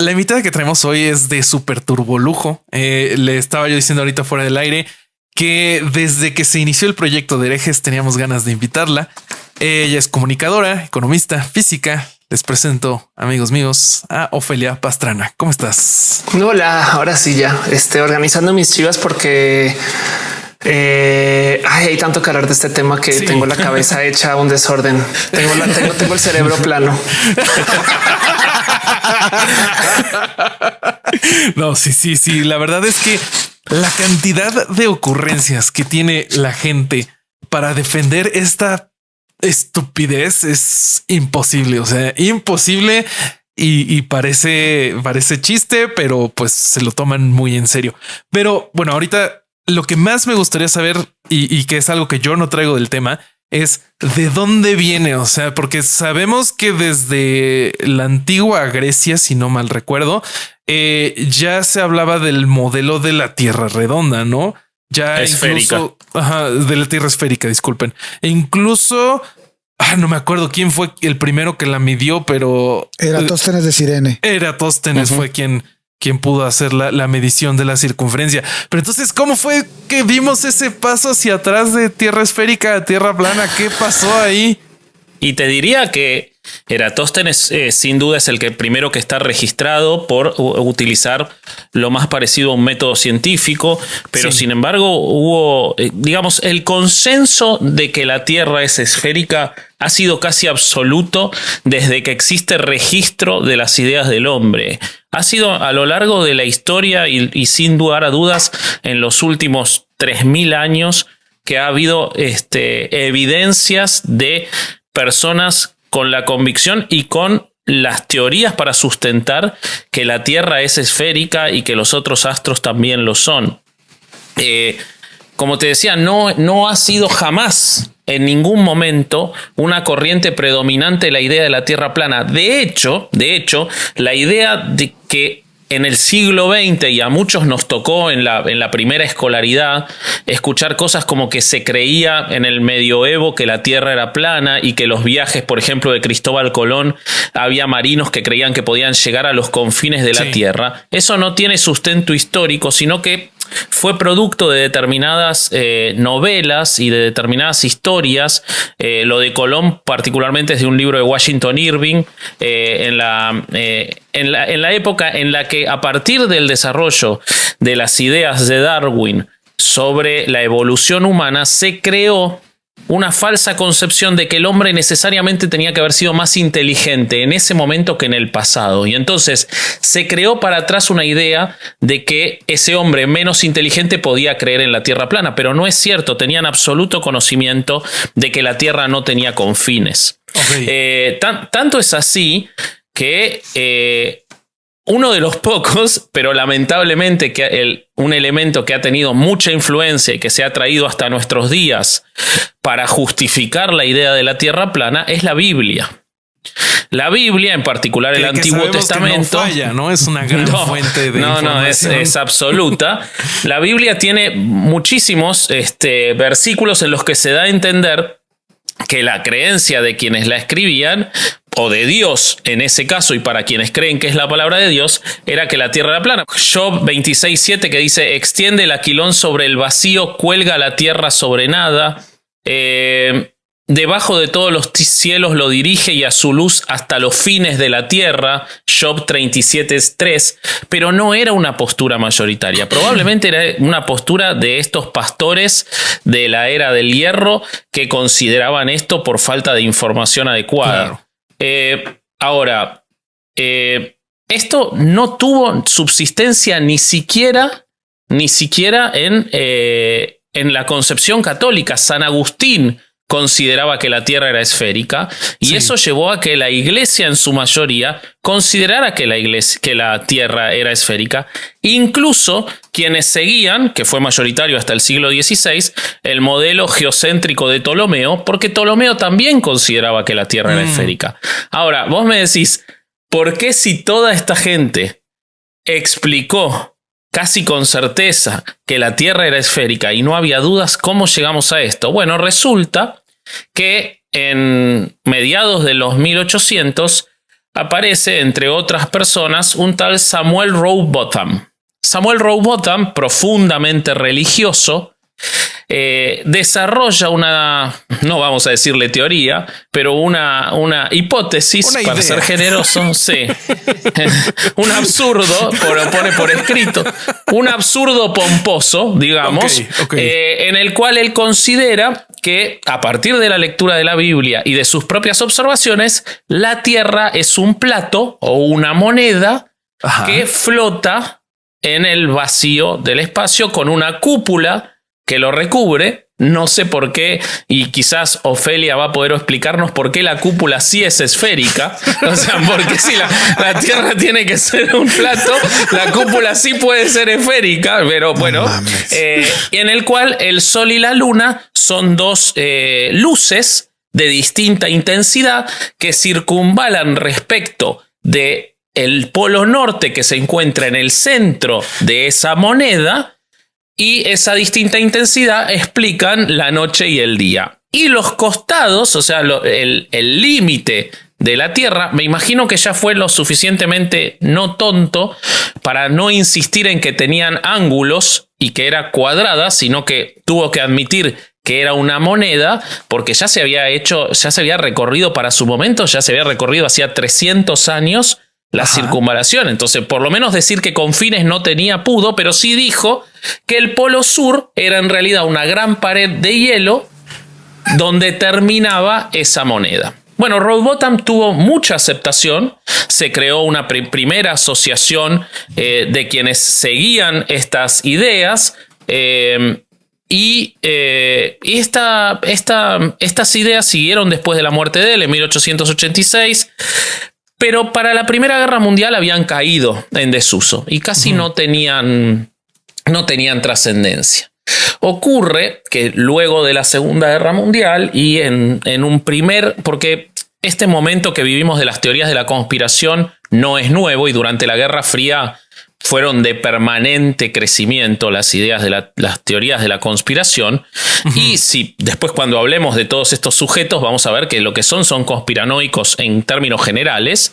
La invitada que traemos hoy es de super turbolujo. Eh, le estaba yo diciendo ahorita fuera del aire que desde que se inició el proyecto de herejes teníamos ganas de invitarla. Ella es comunicadora, economista, física. Les presento, amigos míos, a Ofelia Pastrana. ¿Cómo estás? Hola, ahora sí ya estoy organizando mis chivas porque eh, hay tanto que hablar de este tema que tengo la cabeza hecha un desorden. Tengo, tengo el cerebro plano. no, sí, sí, sí. La verdad es que la cantidad de ocurrencias que tiene la gente para defender esta estupidez es imposible. O sea, imposible y, parece, parece chiste, pero pues se lo toman muy en serio. Pero bueno, ahorita lo que más me gustaría saber y que es algo que yo no traigo del tema es de dónde viene, o sea, porque sabemos que desde la antigua Grecia, si no mal recuerdo, eh, ya se hablaba del modelo de la Tierra redonda, ¿no? Ya esférica. incluso ajá, de la Tierra esférica, disculpen. E incluso ah, no me acuerdo quién fue el primero que la midió, pero Eratóstenes de Sirene. Eratóstenes fue quien quien pudo hacer la, medición de la circunferencia. Pero entonces, ¿cómo fue que vimos ese paso hacia atrás de tierra esférica a tierra plana? ¿Qué pasó ahí? Y te diría que Eratóstenes eh, sin duda es el que primero que está registrado por utilizar lo más parecido a un método científico, pero sin embargo hubo, eh, digamos, el consenso de que la Tierra es esférica ha sido casi absoluto desde que existe registro de las ideas del hombre. Ha sido a lo largo de la historia y, sin lugar a dudas en los últimos 3.000 años que ha habido este, evidencias de personas con la convicción y con las teorías para sustentar que la Tierra es esférica y que los otros astros también lo son. Eh, como te decía, no, no ha sido jamás en ningún momento una corriente predominante la idea de la Tierra plana. De hecho, de hecho, la idea de que en el siglo XX y a muchos nos tocó en la, en la primera escolaridad escuchar cosas como que se creía en el medioevo que la Tierra era plana y que los viajes, por ejemplo, de Cristóbal Colón, había marinos que creían que podían llegar a los confines de la Tierra. Eso no tiene sustento histórico, sino que fue producto de determinadas eh, novelas y de determinadas historias. Eh, lo de Colón particularmente es de un libro de Washington Irving eh, en, la, en, la, en la época en la que a partir del desarrollo de las ideas de Darwin sobre la evolución humana se creó una falsa concepción de que el hombre necesariamente tenía que haber sido más inteligente en ese momento que en el pasado. Y entonces se creó para atrás una idea de que ese hombre menos inteligente podía creer en la Tierra plana, pero no es cierto, tenían absoluto conocimiento de que la Tierra no tenía confines. Eh, tanto es así que eh, uno de los pocos, pero lamentablemente que un elemento que ha tenido mucha influencia y que se ha traído hasta nuestros días para justificar la idea de la Tierra plana es la Biblia. La Biblia, en particular el Antiguo Testamento, no, Es una gran fuente de no, no, es, absoluta. La Biblia tiene muchísimos este, versículos en los que se da a entender que la creencia de quienes la escribían o de Dios en ese caso y para quienes creen que es la palabra de Dios, era que la tierra era plana. Job 26.7 que dice, extiende el aquilón sobre el vacío, cuelga la tierra sobre nada. Eh, debajo de todos los cielos lo dirige y a su luz hasta los fines de la tierra, Job 37.3, pero no era una postura mayoritaria, probablemente era una postura de estos pastores de la era del hierro que consideraban esto por falta de información adecuada. Eh, ahora, eh, esto no tuvo subsistencia ni siquiera, ni siquiera en, eh, en la concepción católica. San Agustín consideraba que la Tierra era esférica y eso llevó a que la Iglesia en su mayoría considerara que la, iglesia, que la Tierra era esférica. Incluso quienes seguían, que fue mayoritario hasta el siglo XVI, el modelo geocéntrico de Ptolomeo, porque Ptolomeo también consideraba que la Tierra era mm. esférica. Ahora, vos me decís, ¿por qué si toda esta gente explicó casi con certeza que la Tierra era esférica y no había dudas cómo llegamos a esto. Bueno, resulta que en mediados de los 1800 aparece, entre otras personas, un tal Samuel Rowbotham. Samuel Rowbotham, profundamente religioso, eh, desarrolla una, no vamos a decirle teoría, pero una, una hipótesis, para ser generoso, sí. un absurdo, pone por escrito, un absurdo pomposo, digamos, eh, en el cual él considera que a partir de la lectura de la Biblia y de sus propias observaciones, la Tierra es un plato o una moneda que flota en el vacío del espacio con una cúpula que lo recubre. No sé por qué, y quizás Ofelia va a poder explicarnos por qué la cúpula sí es esférica. O sea, porque si la, Tierra tiene que ser un plato, la cúpula sí puede ser esférica, pero bueno, eh, en el cual el Sol y la Luna son dos eh, luces de distinta intensidad que circunvalan respecto de el polo norte que se encuentra en el centro de esa moneda y esa distinta intensidad explican la noche y el día. Y los costados, o sea, el límite de la Tierra, me imagino que ya fue lo suficientemente no tonto para no insistir en que tenían ángulos y que era cuadrada, sino que tuvo que admitir que era una moneda, porque ya se había hecho, ya se había recorrido para su momento, ya se había recorrido hacía 300 años la circunvalación. Entonces, por lo menos decir que con fines no tenía pudo, pero sí dijo que el polo sur era en realidad una gran pared de hielo donde terminaba esa moneda. Bueno, Roadbottom tuvo mucha aceptación, se creó una primera asociación eh, de quienes seguían estas ideas eh, y, eh, estas ideas siguieron después de la muerte de él en 1886 pero para la Primera Guerra Mundial habían caído en desuso y casi no tenían, no tenían trascendencia. Ocurre que luego de la Segunda Guerra Mundial y en, en un primer, porque este momento que vivimos de las teorías de la conspiración no es nuevo y durante la Guerra Fría fueron de permanente crecimiento las ideas de las teorías de la conspiración. Y si después cuando hablemos de todos estos sujetos vamos a ver que lo que son son conspiranoicos en términos generales.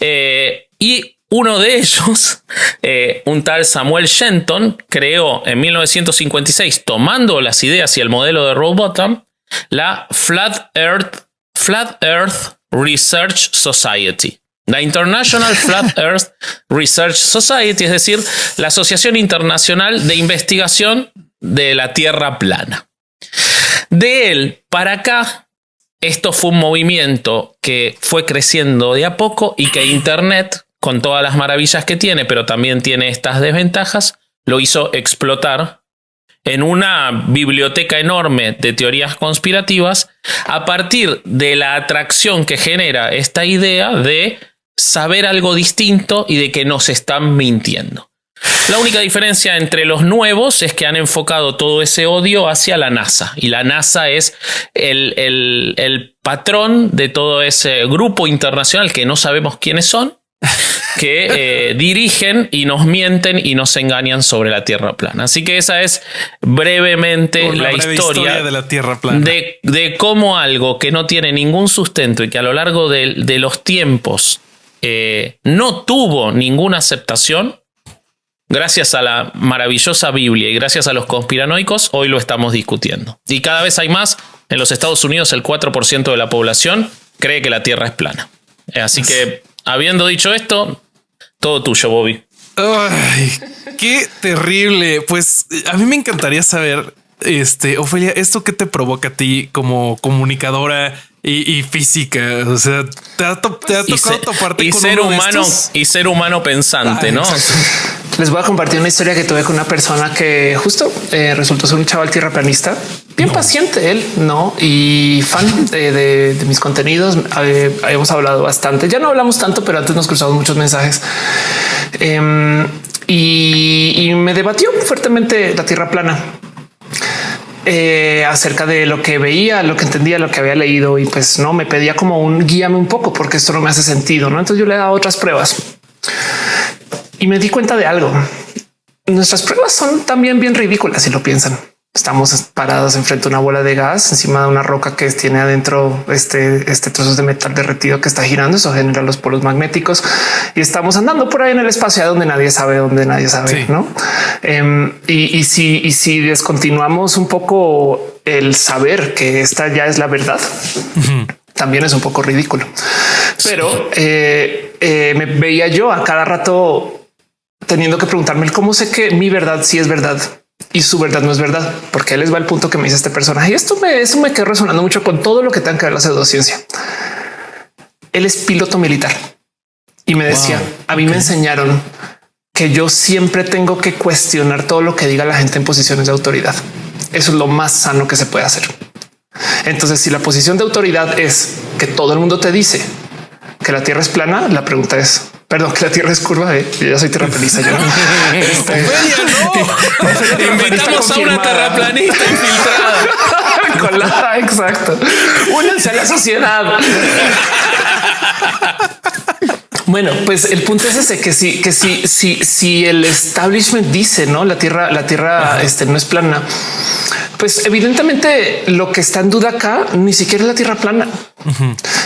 Eh, y uno de ellos, eh, un tal Samuel Shenton, creó en 1956, tomando las ideas y el modelo de Rowbottom, la Flat Earth, Flat Earth Research Society. La International Flat Earth Research Society, es decir, la Asociación Internacional de Investigación de la Tierra Plana. De él para acá, esto fue un movimiento que fue creciendo de a poco y que Internet, con todas las maravillas que tiene, pero también tiene estas desventajas, lo hizo explotar en una biblioteca enorme de teorías conspirativas a partir de la atracción que genera esta idea de saber algo distinto y de que nos están mintiendo. La única diferencia entre los nuevos es que han enfocado todo ese odio hacia la NASA. Y la NASA es el, patrón de todo ese grupo internacional que no sabemos quiénes son, que eh, dirigen y nos mienten y nos engañan sobre la Tierra plana. Así que esa es brevemente la historia, de la Tierra plana. De, cómo algo que no tiene ningún sustento y que a lo largo de, de los tiempos eh, no tuvo ninguna aceptación, gracias a la maravillosa Biblia y gracias a los conspiranoicos, hoy lo estamos discutiendo. Y cada vez hay más. En los Estados Unidos el 4% de la población cree que la Tierra es plana. Eh, así que, habiendo dicho esto, todo tuyo, Bobby. Ay, qué terrible. Pues a mí me encantaría saber, este, Ofelia, ¿esto qué te provoca a ti como comunicadora y, física. O sea, te ha, tocado toparte y con ser uno humano y ser humano pensante, ¿no? Les voy a compartir una historia que tuve con una persona que justo eh, resultó ser un chaval tierraplanista, bien paciente él, no y fan de, mis contenidos. Eh, habíamos hablado bastante. Ya no hablamos tanto, pero antes nos cruzamos muchos mensajes. Em, y, y me debatió fuertemente la tierra plana eh, acerca de lo que veía, lo que entendía, lo que había leído y pues no me pedía como un guíame un poco porque esto no me hace sentido. ¿no? Entonces yo le dado otras pruebas y me di cuenta de algo. Nuestras pruebas son también bien ridículas si lo piensan. Estamos parados enfrente a una bola de gas encima de una roca que tiene adentro este, este trozo de metal derretido que está girando. Eso genera los polos magnéticos y estamos andando por ahí en el espacio donde nadie sabe, donde nadie sabe, no? Em, y, si, y si descontinuamos un poco el saber que esta ya es la verdad, también es un poco ridículo. Pero eh, eh, me veía yo a cada rato teniendo que preguntarme cómo sé que mi verdad sí es verdad y su verdad no es verdad, porque él les va el punto que me dice este personaje. Y esto me, eso me quedó resonando mucho con todo lo que tenga que ver la pseudociencia. Él es piloto militar y me decía, a mí me enseñaron que yo siempre tengo que cuestionar todo lo que diga la gente en posiciones de autoridad. Eso es lo más sano que se puede hacer. Entonces, si la posición de autoridad es que todo el mundo te dice que la Tierra es plana, la pregunta es Perdón, que la Tierra es curva. ¿eh? Yo ya soy terraplanista. Yo. este, no. Invitamos a una terraplanista infiltrada. Con la, exacto. Únanse a la sociedad. Bueno, pues el punto es ese que si, que si, si, si el establishment dice no, la tierra, la tierra este, no es plana, pues evidentemente lo que está en duda acá ni siquiera es la tierra plana.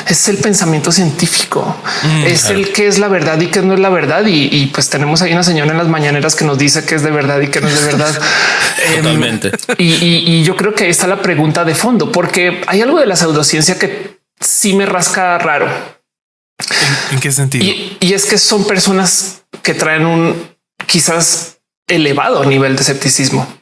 Es el pensamiento científico, mm, es el que es la verdad y que no es la verdad. Y, pues tenemos ahí una señora en las mañaneras que nos dice que es de verdad y que no es de verdad. Em, Totalmente. y, yo creo que ahí está la pregunta de fondo, porque hay algo de la pseudociencia que sí me rasca raro. ¿En, qué sentido? Y, es que son personas que traen un quizás elevado nivel de escepticismo.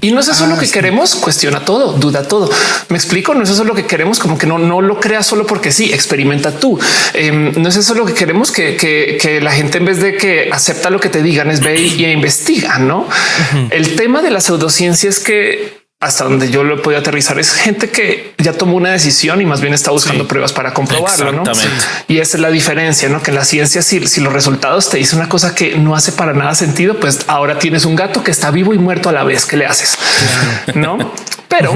Y no es eso lo ah, que queremos, cuestiona todo, duda todo. Me explico, no es eso lo que queremos, como que no, no lo creas solo porque sí, experimenta tú. Em, no es eso lo que queremos que, que, la gente en vez de que acepta lo que te digan es ve y, investiga, ¿no? El tema de la pseudociencia es que hasta donde yo lo he podido aterrizar es gente que ya tomó una decisión y más bien está buscando pruebas para comprobarlo. ¿no? Y esa es la diferencia, no que en la ciencia, si, si los resultados te dicen una cosa que no hace para nada sentido, pues ahora tienes un gato que está vivo y muerto a la vez. que le haces? No, pero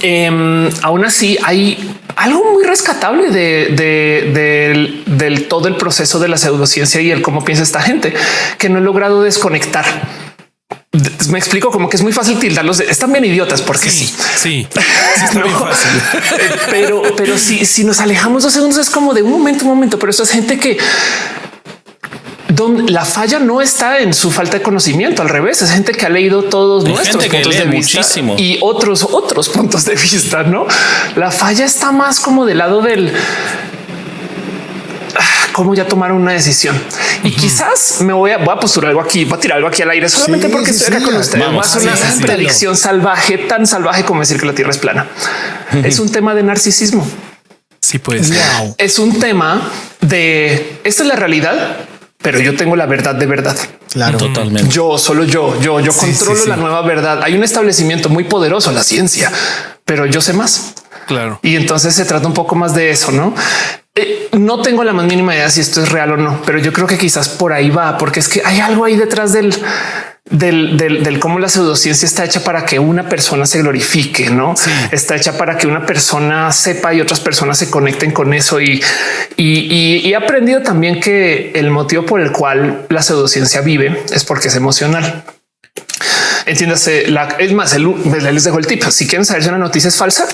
em, aún así hay algo muy rescatable de, del todo el proceso de la pseudociencia y el cómo piensa esta gente que no he logrado desconectar me explico como que es muy fácil tildarlos. Están bien idiotas porque sí, sí, pero, pero si, si nos alejamos dos segundos es como de un momento, un momento, pero eso es gente que donde la falla no está en su falta de conocimiento. Al revés, es gente que ha leído todos nuestros puntos de vista y otros, otros puntos de vista. No, la falla está más como del lado del cómo ya tomaron una decisión. Y quizás me voy a, voy a postular algo aquí, voy a tirar algo aquí al aire solamente porque estoy acá con ustedes. Vamos, una predicción salvaje, tan salvaje como decir que la Tierra es plana. Es un tema de narcisismo. Sí, pues es un tema de esta es la realidad, pero yo tengo la verdad de verdad. Claro, totalmente. Yo solo yo, yo, yo controlo la nueva verdad. Hay un establecimiento muy poderoso, la ciencia, pero yo sé más. Claro. Y entonces se trata un poco más de eso, no? No tengo la más mínima idea si esto es real o no, pero yo creo que quizás por ahí va, porque es que hay algo ahí detrás del, del, del, cómo la pseudociencia está hecha para que una persona se glorifique, no está hecha para que una persona sepa y otras personas se conecten con eso. Y, y, he aprendido también que el motivo por el cual la pseudociencia vive es porque es emocional. Entiéndase, la, es más, él les dejo el tip. Si quieren saber si una noticia es falsa,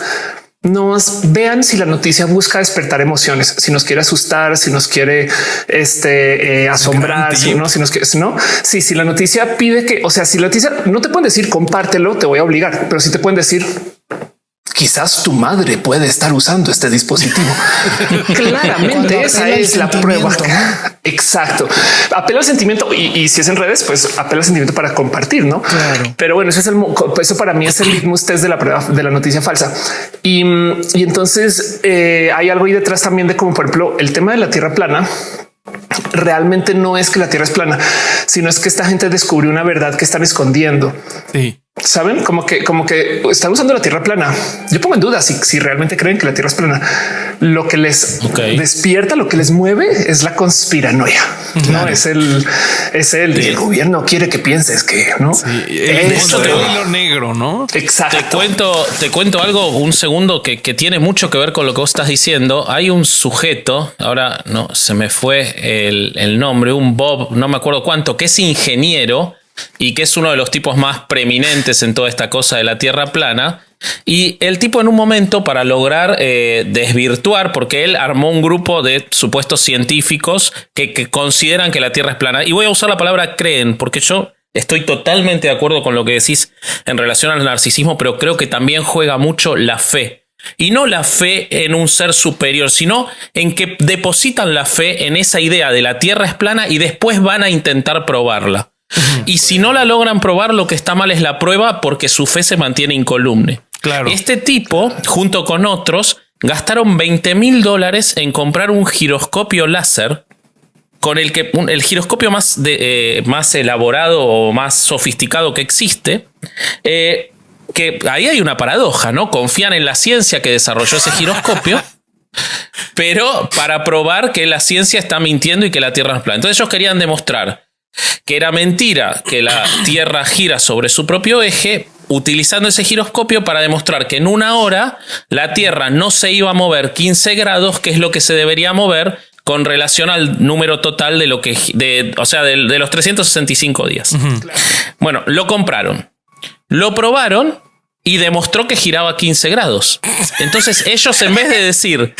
nos vean si la noticia busca despertar emociones, si nos quiere asustar, si nos quiere este, eh, asombrar, si no, si nos quiere, no, si, si la noticia pide que, o sea, si la noticia no te pueden decir compártelo, te voy a obligar, pero si te pueden decir quizás tu madre puede estar usando este dispositivo. Claramente esa es la prueba. Exacto. Apela al sentimiento y, si es en redes, pues apela al sentimiento para compartir, no? Pero bueno, eso es el, eso para mí es el litmus test de la prueba de la noticia falsa. Y, entonces eh, hay algo ahí detrás también de como por ejemplo el tema de la tierra plana realmente no es que la Tierra es plana, sino es que esta gente descubrió una verdad que están escondiendo. Sí saben como que, como que están usando la tierra plana. Yo pongo en duda si, si realmente creen que la tierra es plana. Lo que les despierta, lo que les mueve es la conspiranoia. No es el, es el, gobierno quiere que pienses que no es lo negro, no? Exacto. Te cuento, te cuento algo un segundo que, que, tiene mucho que ver con lo que vos estás diciendo. Hay un sujeto, ahora no se me fue el, nombre, un Bob, no me acuerdo cuánto, que es ingeniero y que es uno de los tipos más preeminentes en toda esta cosa de la Tierra plana. Y el tipo en un momento para lograr eh, desvirtuar, porque él armó un grupo de supuestos científicos que, que, consideran que la Tierra es plana. Y voy a usar la palabra creen, porque yo estoy totalmente de acuerdo con lo que decís en relación al narcisismo, pero creo que también juega mucho la fe. Y no la fe en un ser superior, sino en que depositan la fe en esa idea de la Tierra es plana y después van a intentar probarla. Y si no la logran probar, lo que está mal es la prueba porque su fe se mantiene incolumne. Claro. Este tipo, junto con otros, gastaron 20 mil dólares en comprar un giroscopio láser con el que el giroscopio más, de, eh, más elaborado o más sofisticado que existe. Eh, que ahí hay una paradoja, ¿no? Confían en la ciencia que desarrolló ese giroscopio, pero para probar que la ciencia está mintiendo y que la Tierra es plana. Entonces ellos querían demostrar que era mentira que la Tierra gira sobre su propio eje, utilizando ese giroscopio para demostrar que en una hora la Tierra no se iba a mover 15 grados, que es lo que se debería mover con relación al número total de lo que, de, o sea, de, de los 365 días. Uh -huh. Bueno, lo compraron. Lo probaron y demostró que giraba 15 grados. Entonces ellos en vez de decir,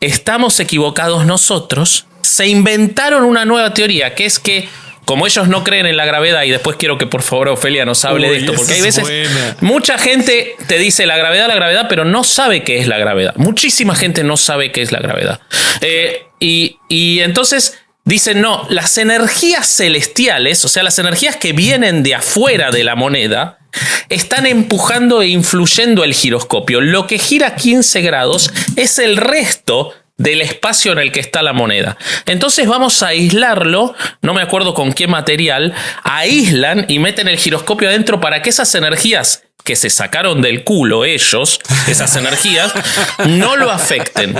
estamos equivocados nosotros, se inventaron una nueva teoría, que es que como ellos no creen en la gravedad, y después quiero que por favor Ofelia nos hable Uy, de esto, porque hay veces buena. mucha gente te dice la gravedad, la gravedad, pero no sabe qué es la gravedad. Muchísima gente no sabe qué es la gravedad. Eh, y, y entonces dicen, no, las energías celestiales, o sea, las energías que vienen de afuera de la moneda, están empujando e influyendo el giroscopio. Lo que gira 15 grados es el resto del espacio en el que está la moneda. Entonces vamos a aislarlo, no me acuerdo con qué material, aíslan y meten el giroscopio adentro para que esas energías que se sacaron del culo ellos, esas energías, no lo afecten.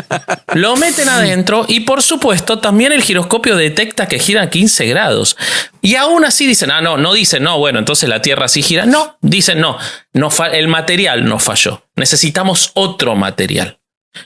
Lo meten adentro y por supuesto también el giroscopio detecta que gira 15 grados. Y aún así dicen, ah, no, no dicen, no, bueno, entonces la Tierra sí gira. No, dicen, no, no el material no falló. Necesitamos otro material.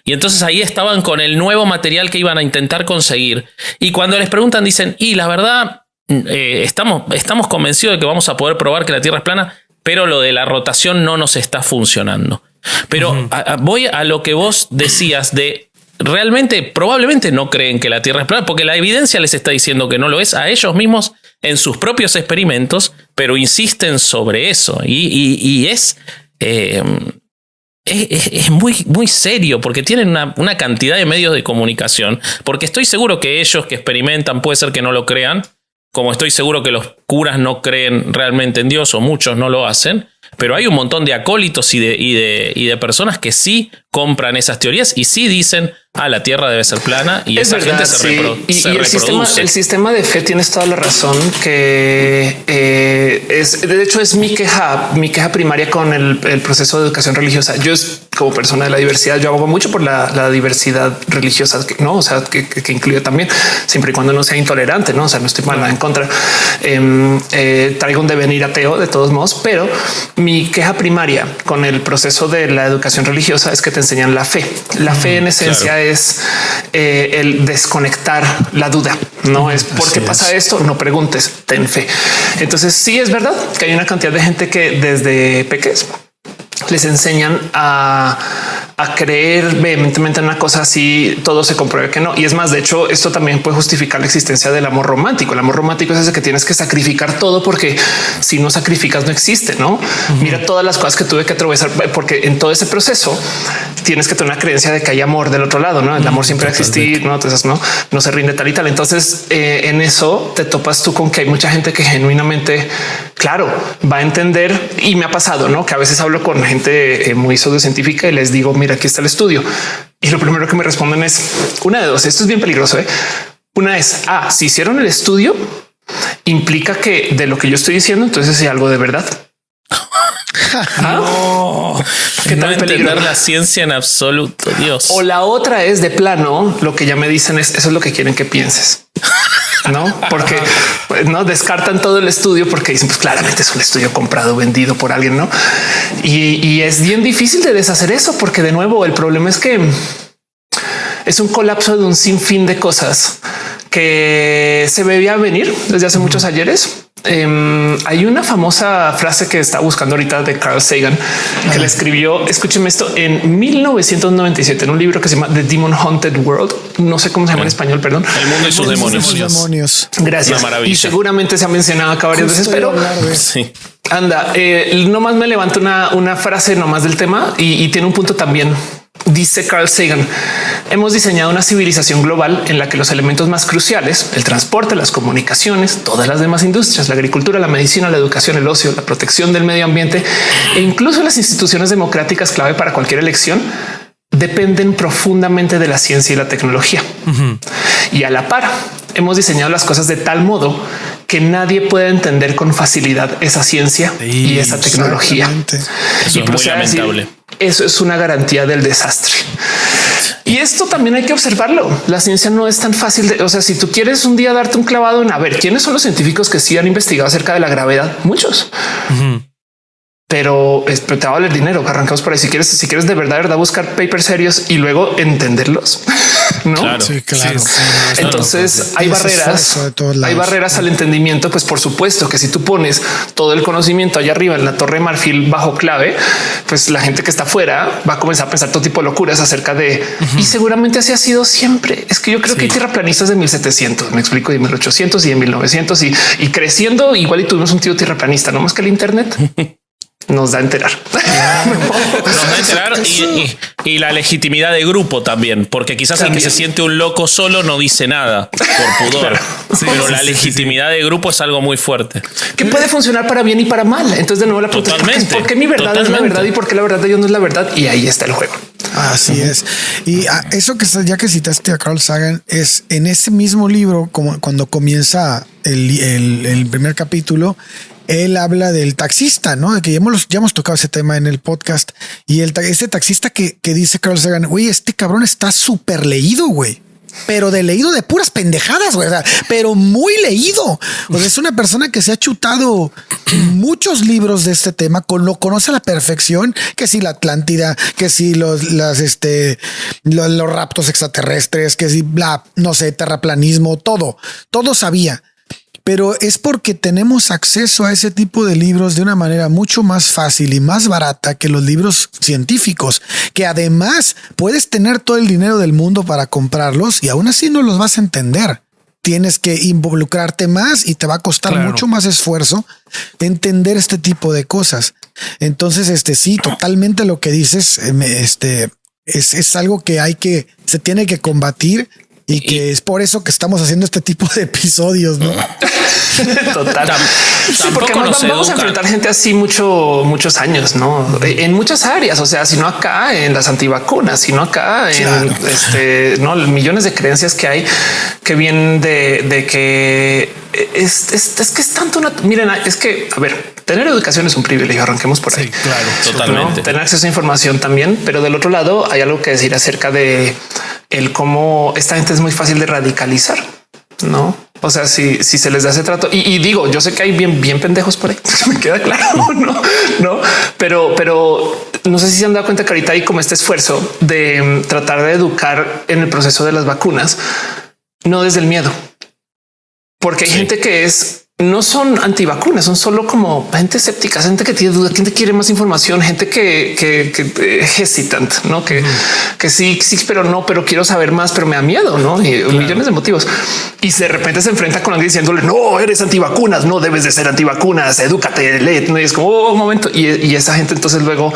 Y entonces ahí estaban con el nuevo material que iban a intentar conseguir. Y cuando les preguntan, dicen, y la verdad, eh, estamos, estamos convencidos de que vamos a poder probar que la Tierra es plana, pero lo de la rotación no nos está funcionando. Pero uh -huh. a, a, voy a lo que vos decías de realmente, probablemente no creen que la Tierra es plana, porque la evidencia les está diciendo que no lo es a ellos mismos en sus propios experimentos, pero insisten sobre eso. Y, y, y es, eh, es, es, muy, muy serio, porque tienen una, una cantidad de medios de comunicación, porque estoy seguro que ellos que experimentan puede ser que no lo crean, como estoy seguro que los curas no creen realmente en Dios o muchos no lo hacen, pero hay un montón de acólitos y de, y de, y de personas que sí compran esas teorías y sí dicen, ah, la Tierra debe ser plana y es esa verdad, gente se, sí. repro y, se y el, sistema, el, sistema, de fe tienes toda la razón que eh, es de hecho es mi queja, mi queja primaria con el, el, proceso de educación religiosa. Yo como persona de la diversidad, yo abogo mucho por la, la diversidad religiosa, no, o sea, que, que, que, incluye también siempre y cuando no sea intolerante, no, o sea, no estoy mal en contra. Eh, eh, traigo un devenir ateo de todos modos, pero mi queja primaria con el proceso de la educación religiosa es que te enseñan la fe. La fe en esencia claro. Es eh, el desconectar la duda. No es porque pasa es. esto, no preguntes, ten fe. Entonces sí es verdad que hay una cantidad de gente que desde pequeños les enseñan a, a, creer vehementemente en una cosa así, todo se compruebe que no. Y es más, de hecho, esto también puede justificar la existencia del amor romántico. El amor romántico es ese que tienes que sacrificar todo porque si no sacrificas no existe, ¿no? Uh -huh. Mira todas las cosas que tuve que atravesar porque en todo ese proceso tienes que tener una creencia de que hay amor del otro lado, ¿no? El amor siempre va a existir, ¿no? Entonces, no, no se rinde tal y tal. Entonces, eh, en eso te topas tú con que hay mucha gente que genuinamente, claro, va a entender y me ha pasado, ¿no? Que a veces hablo con gente eh, muy pseudocientífica y les digo, mira, aquí está el estudio. Y lo primero que me responden es una de dos. Esto es bien peligroso. ¿eh? Una es, ah, si hicieron el estudio, implica que de lo que yo estoy diciendo, entonces hay algo de verdad. no, ¿Qué no entender la ciencia en absoluto, Dios. O la otra es de plano, lo que ya me dicen es eso es lo que quieren que pienses. No, porque pues, no descartan todo el estudio porque dicen, pues claramente es un estudio comprado, vendido por alguien, no? Y, y es bien difícil de deshacer eso, porque de nuevo el problema es que es un colapso de un sinfín de cosas que se veía venir desde hace muchos ayeres Em, hay una famosa frase que está buscando ahorita de Carl Sagan que le escribió, escúcheme esto, en 1997 en un libro que se llama The Demon Haunted World. No sé cómo se llama en español, perdón. El mundo y sus demonios. demonios. Gracias. Y seguramente se ha mencionado acá varias veces, pero sí. anda, eh, nomás me levanto una, una frase nomás del tema y, y tiene un punto también Dice Carl Sagan, hemos diseñado una civilización global en la que los elementos más cruciales, el transporte, las comunicaciones, todas las demás industrias, la agricultura, la medicina, la educación, el ocio, la protección del medio ambiente e incluso las instituciones democráticas clave para cualquier elección, dependen profundamente de la ciencia y la tecnología. Y a la par, hemos diseñado las cosas de tal modo que nadie puede entender con facilidad esa ciencia y esa tecnología. Eso es muy lamentable. Eso es una garantía del desastre. Y esto también hay que observarlo. La ciencia no es tan fácil de, o sea, si tú quieres un día darte un clavado en a ver quiénes son los científicos que sí han investigado acerca de la gravedad, muchos pero te va a valer dinero. Arrancamos por ahí. Si quieres, si quieres de verdad, verdad buscar papers serios y luego entenderlos, no? Claro. Sí, claro. Entonces hay barreras, hay barreras al entendimiento. Pues por supuesto que si tú pones todo el conocimiento allá arriba en la torre de marfil bajo clave, pues la gente que está afuera va a comenzar a pensar todo tipo de locuras acerca de y seguramente así ha sido siempre. Es que yo creo que hay tierraplanistas de 1700, me explico, de 1800 y de 1900 y, y creciendo igual y tuvimos un tío tierraplanista, no más que el Internet. nos da a enterar. nos da a enterar y, la legitimidad de grupo también, porque quizás el que se siente un loco solo no dice nada por pudor, pero la legitimidad de grupo es algo muy fuerte. Que puede funcionar para bien y para mal. Entonces de nuevo la pregunta es ¿por qué mi verdad es la verdad y por qué la verdad de ellos no es la verdad? Y ahí está el juego. Así es. Y ah, eso que ya que citaste a Carl Sagan es en ese mismo libro, como cuando comienza el, el primer capítulo, él habla del taxista, ¿no? Que ya hemos, ya hemos tocado ese tema en el podcast. Y el, ese taxista que, que dice Carl Sagan, güey, este cabrón está súper leído, güey pero de leído de puras pendejadas, güey, pero muy leído. O es una persona que se ha chutado muchos libros de este tema, con lo conoce a la perfección, que si la Atlántida, que si los, este, los, los raptos extraterrestres, que si bla, no sé, terraplanismo, todo, todo sabía pero es porque tenemos acceso a ese tipo de libros de una manera mucho más fácil y más barata que los libros científicos, que además puedes tener todo el dinero del mundo para comprarlos y aún así no los vas a entender. Tienes que involucrarte más y te va a costar mucho más esfuerzo entender este tipo de cosas. Entonces, este sí, totalmente lo que dices, eh, este es, es algo que hay que, se tiene que combatir y que es por eso que estamos haciendo este tipo de episodios, ¿no? Total. sí, porque vamos, a enfrentar gente así mucho, muchos años, ¿no? En muchas áreas, o sea, si no acá en las antivacunas, sino acá en este, no millones de creencias que hay que vienen de, que es, es, que es tanto una. Miren, es que a ver, tener educación es un privilegio. Arranquemos por ahí. Sí, claro, totalmente. Tener acceso a información también, pero del otro lado hay algo que decir acerca de el cómo esta gente es muy fácil de radicalizar, no? O sea, si, si se les da ese trato y, digo, yo sé que hay bien, bien pendejos por ahí, me queda claro, no, no, pero, pero no sé si se han dado cuenta que ahorita hay como este esfuerzo de mm, tratar de educar en el proceso de las vacunas, no desde el miedo, porque hay gente que es no son antivacunas, son solo como gente escéptica, gente que tiene duda, gente quiere más información, gente que, que, que hesitant, no que, que sí, sí, pero no, pero quiero saber más, pero me da miedo, no? Y millones de motivos. Y de repente se enfrenta con alguien diciéndole no eres antivacunas, no debes de ser antivacunas, edúcate, lee. Y es como oh, un momento. Y, y, esa gente entonces luego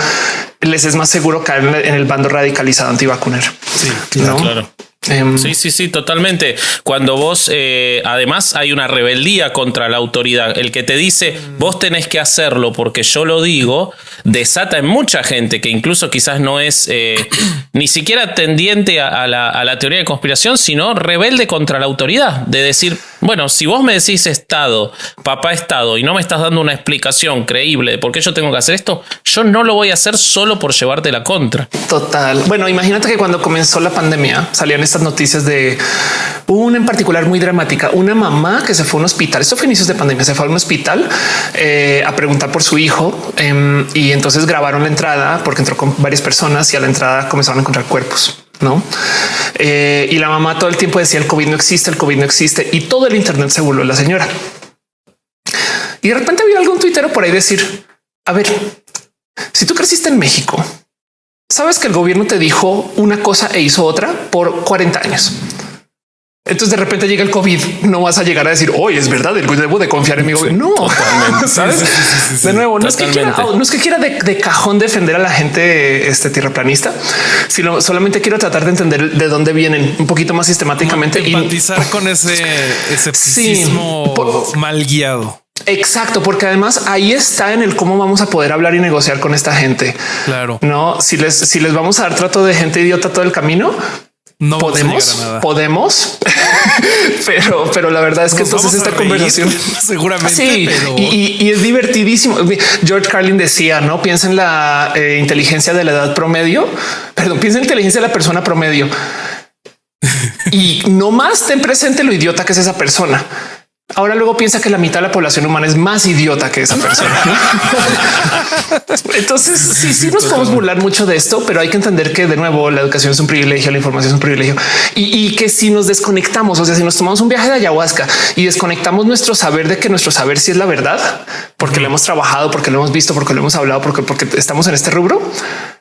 les es más seguro caer en el bando radicalizado antivacunero. Sí, claro. claro. Sí, sí, sí, totalmente. Cuando vos, eh, además, hay una rebeldía contra la autoridad. El que te dice, vos tenés que hacerlo porque yo lo digo, desata en mucha gente que incluso quizás no es eh, ni siquiera tendiente a, la, a, la, teoría de conspiración, sino rebelde contra la autoridad. De decir, bueno, si vos me decís Estado, papá Estado, y no me estás dando una explicación creíble de por qué yo tengo que hacer esto, yo no lo voy a hacer solo por llevarte la contra. Total. Bueno, imagínate que cuando comenzó la pandemia salían estas noticias de una en particular muy dramática, una mamá que se fue a un hospital, esto fue inicios de pandemia, se fue a un hospital eh, a preguntar por su hijo em, y entonces grabaron la entrada porque entró con varias personas y a la entrada comenzaron a encontrar cuerpos. No, eh, y la mamá todo el tiempo decía el COVID no existe, el COVID no existe y todo el Internet se volvió la señora. Y de repente había algún tuitero por ahí decir, a ver, si tú creciste en México, sabes que el gobierno te dijo una cosa e hizo otra por 40 años. Entonces de repente llega el COVID, no vas a llegar a decir, hoy es verdad, el debo de confiar en mi gobierno. No, ¿sabes? de nuevo, no es, que quiera, no es que quiera de, cajón defender a la gente este tierraplanista, sino solamente quiero tratar de entender de dónde vienen un poquito más sistemáticamente. y Empatizar con ese escepticismo mal guiado. Exacto, porque además ahí está en el cómo vamos a poder hablar y negociar con esta gente. Claro. No, si les, si les vamos a dar trato de gente idiota todo el camino, no podemos, podemos, pero, pero la verdad es que entonces esta conversación seguramente sí, y, es divertidísimo. George Carlin decía: No piensa en la eh, inteligencia de la edad promedio, perdón, piensa en inteligencia de la persona promedio. Y no más ten presente lo idiota que es esa persona. Ahora luego piensa que la mitad de la población humana es más idiota que esa persona. Entonces, sí, sí nos podemos burlar mucho de esto, pero hay que entender que de nuevo la educación es un privilegio, la información es un privilegio y, que si nos desconectamos, o sea, si nos tomamos un viaje de ayahuasca y desconectamos nuestro saber de que nuestro saber si es la verdad, porque lo hemos trabajado, porque lo hemos visto, porque lo hemos hablado, porque, porque estamos en este rubro,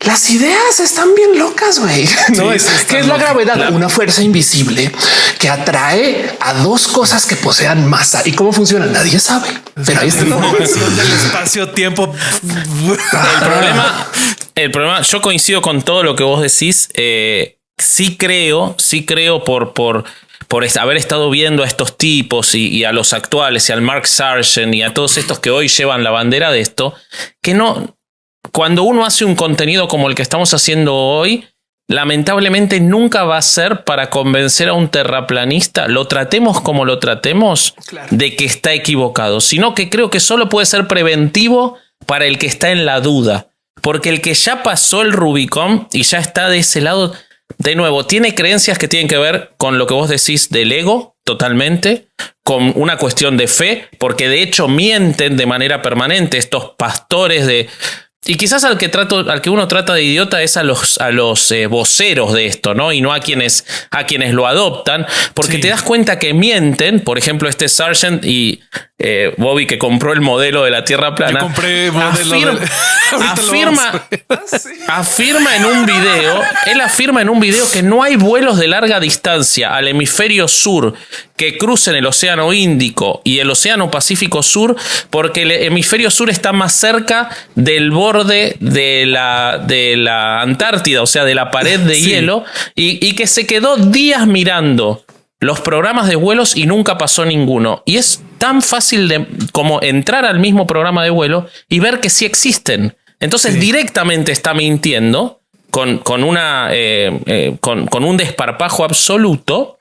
las ideas están bien locas, güey. No es que es la gravedad, una fuerza invisible que atrae a dos cosas que posean más y cómo funciona. Nadie sabe, pero ahí está del espacio tiempo. El problema, el problema, yo coincido con todo lo que vos decís. Eh, sí creo, sí creo por, por, por haber estado viendo a estos tipos y, a los actuales y al Mark Sargent y a todos estos que hoy llevan la bandera de esto, que no, cuando uno hace un contenido como el que estamos haciendo hoy, lamentablemente nunca va a ser para convencer a un terraplanista, lo tratemos como lo tratemos, de que está equivocado, sino que creo que solo puede ser preventivo para el que está en la duda, porque el que ya pasó el Rubicon y ya está de ese lado, de nuevo, tiene creencias que tienen que ver con lo que vos decís del ego, totalmente, con una cuestión de fe, porque de hecho mienten de manera permanente estos pastores de y quizás al que trato, al que uno trata de idiota es a los, a los eh, voceros de esto, ¿no? Y no a quienes, a quienes lo adoptan, porque te das cuenta que mienten, por ejemplo, este Sargent y eh, Bobby que compró el modelo de la Tierra plana. compré modelo afirma, afirma en un video, él afirma en un video que no hay vuelos de larga distancia al hemisferio sur que crucen el Océano Índico y el Océano Pacífico Sur, porque el hemisferio sur está más cerca del borde de la, de la Antártida, o sea, de la pared de hielo, y, y que se quedó días mirando los programas de vuelos y nunca pasó ninguno. Y es tan fácil de, como entrar al mismo programa de vuelo y ver que sí existen. Entonces directamente está mintiendo con, con una, eh, eh, con, con, un desparpajo absoluto.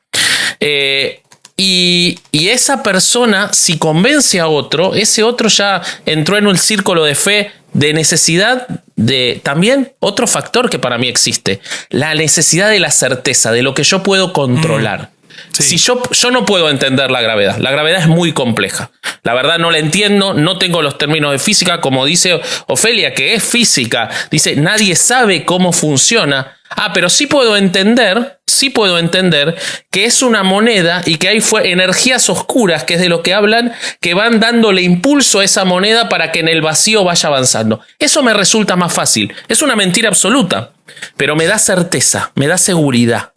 Eh, y, y, esa persona, si convence a otro, ese otro ya entró en un círculo de fe de necesidad de también otro factor que para mí existe, la necesidad de la certeza, de lo que yo puedo controlar. Si yo, yo no puedo entender la gravedad, la gravedad es muy compleja. La verdad no la entiendo, no tengo los términos de física, como dice Ofelia, que es física. Dice, nadie sabe cómo funciona. Ah, pero sí puedo entender, sí puedo entender que es una moneda y que hay fue energías oscuras, que es de lo que hablan, que van dándole impulso a esa moneda para que en el vacío vaya avanzando. Eso me resulta más fácil. Es una mentira absoluta, pero me da certeza, me da seguridad.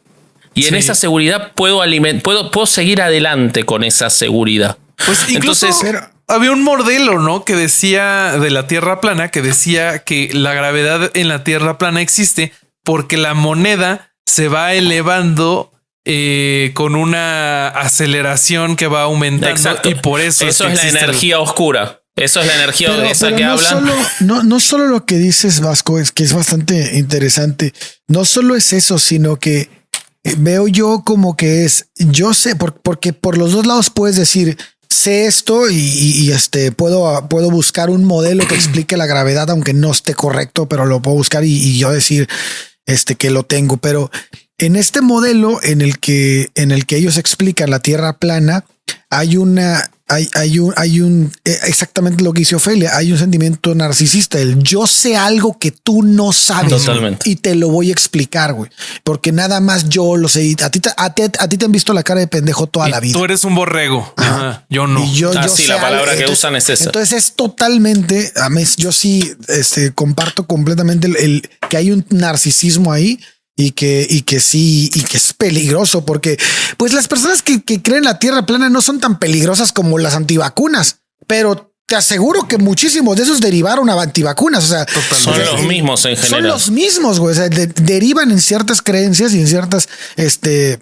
Y en esa seguridad puedo, puedo, puedo seguir adelante con esa seguridad. Pues incluso había un modelo, ¿no? Que decía de la Tierra plana, que decía que la gravedad en la Tierra plana existe porque la moneda se va elevando eh, con una aceleración que va aumentando y por eso eso es, la energía oscura. Eso es la energía de esa que no hablan. Solo, no, no solo lo que dices, Vasco, es que es bastante interesante. No solo es eso, sino que veo yo como que es, yo sé, porque por los dos lados puedes decir, sé esto y, este puedo, puedo buscar un modelo que explique la gravedad, aunque no esté correcto, pero lo puedo buscar y, yo decir este que lo tengo. Pero en este modelo en el que en el que ellos explican la Tierra plana, hay una hay, hay un, hay un, eh, exactamente lo que dice Ofelia, hay un sentimiento narcisista, el yo sé algo que tú no sabes Totalmente. y te lo voy a explicar, güey, porque nada más yo lo sé. A ti, te- a, ti, a ti te han visto la cara de pendejo toda Y la vida. Tú eres un borrego. Ajá, Yo no. Y yo, Ah, yo sí, sé la palabra algo. que usan es esa. Entonces es totalmente, a mí, yo sí este, comparto completamente el, el- que hay un narcisismo ahí y que, y que sí, y que es peligroso porque pues las personas que, que creen la tierra plana no son tan peligrosas como las antivacunas, pero te aseguro que muchísimos de esos derivaron a antivacunas. O sea, Son los mismos en son general. los mismos, güey. O sea, de- derivan en ciertas creencias y en ciertas, este,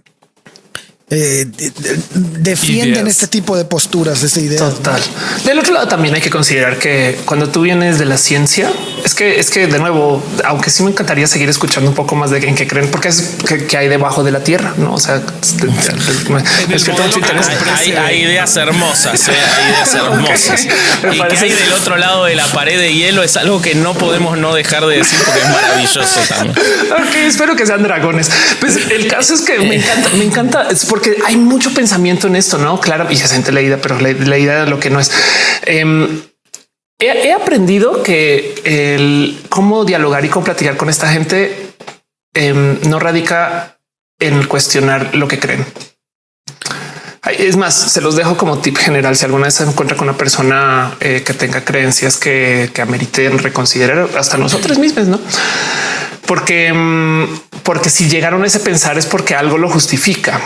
eh, de- de- defienden Ideas. este tipo de posturas, de esta idea. Total. Del otro lado también hay que considerar que cuando tú vienes de la ciencia, es que es que de nuevo, aunque sí me encantaría seguir escuchando un poco más de en qué creen, porque es que, que hay debajo de la tierra, no? O sea, de- es que Hay, hay ideas hermosas, eh, hay ideas hermosas. Me Y que hay del otro lado de la pared de hielo es algo que no podemos no dejar de decir porque es maravilloso también. Ok, espero que sean dragones. Pues el caso es que me encanta, me encanta, es porque hay mucho pensamiento en esto, ¿no? Claro, y se siente leída, pero le- leída lo que no es. Em, he, aprendido que el cómo dialogar y cómo platicar con esta gente em, no radica en cuestionar lo que creen. Es más, se los dejo como tip general. Si alguna vez se encuentra con una persona eh, que tenga creencias que, que ameriten reconsiderar hasta nosotros mismos, no? Porque, mm, porque si llegaron a ese pensar es porque algo lo justifica,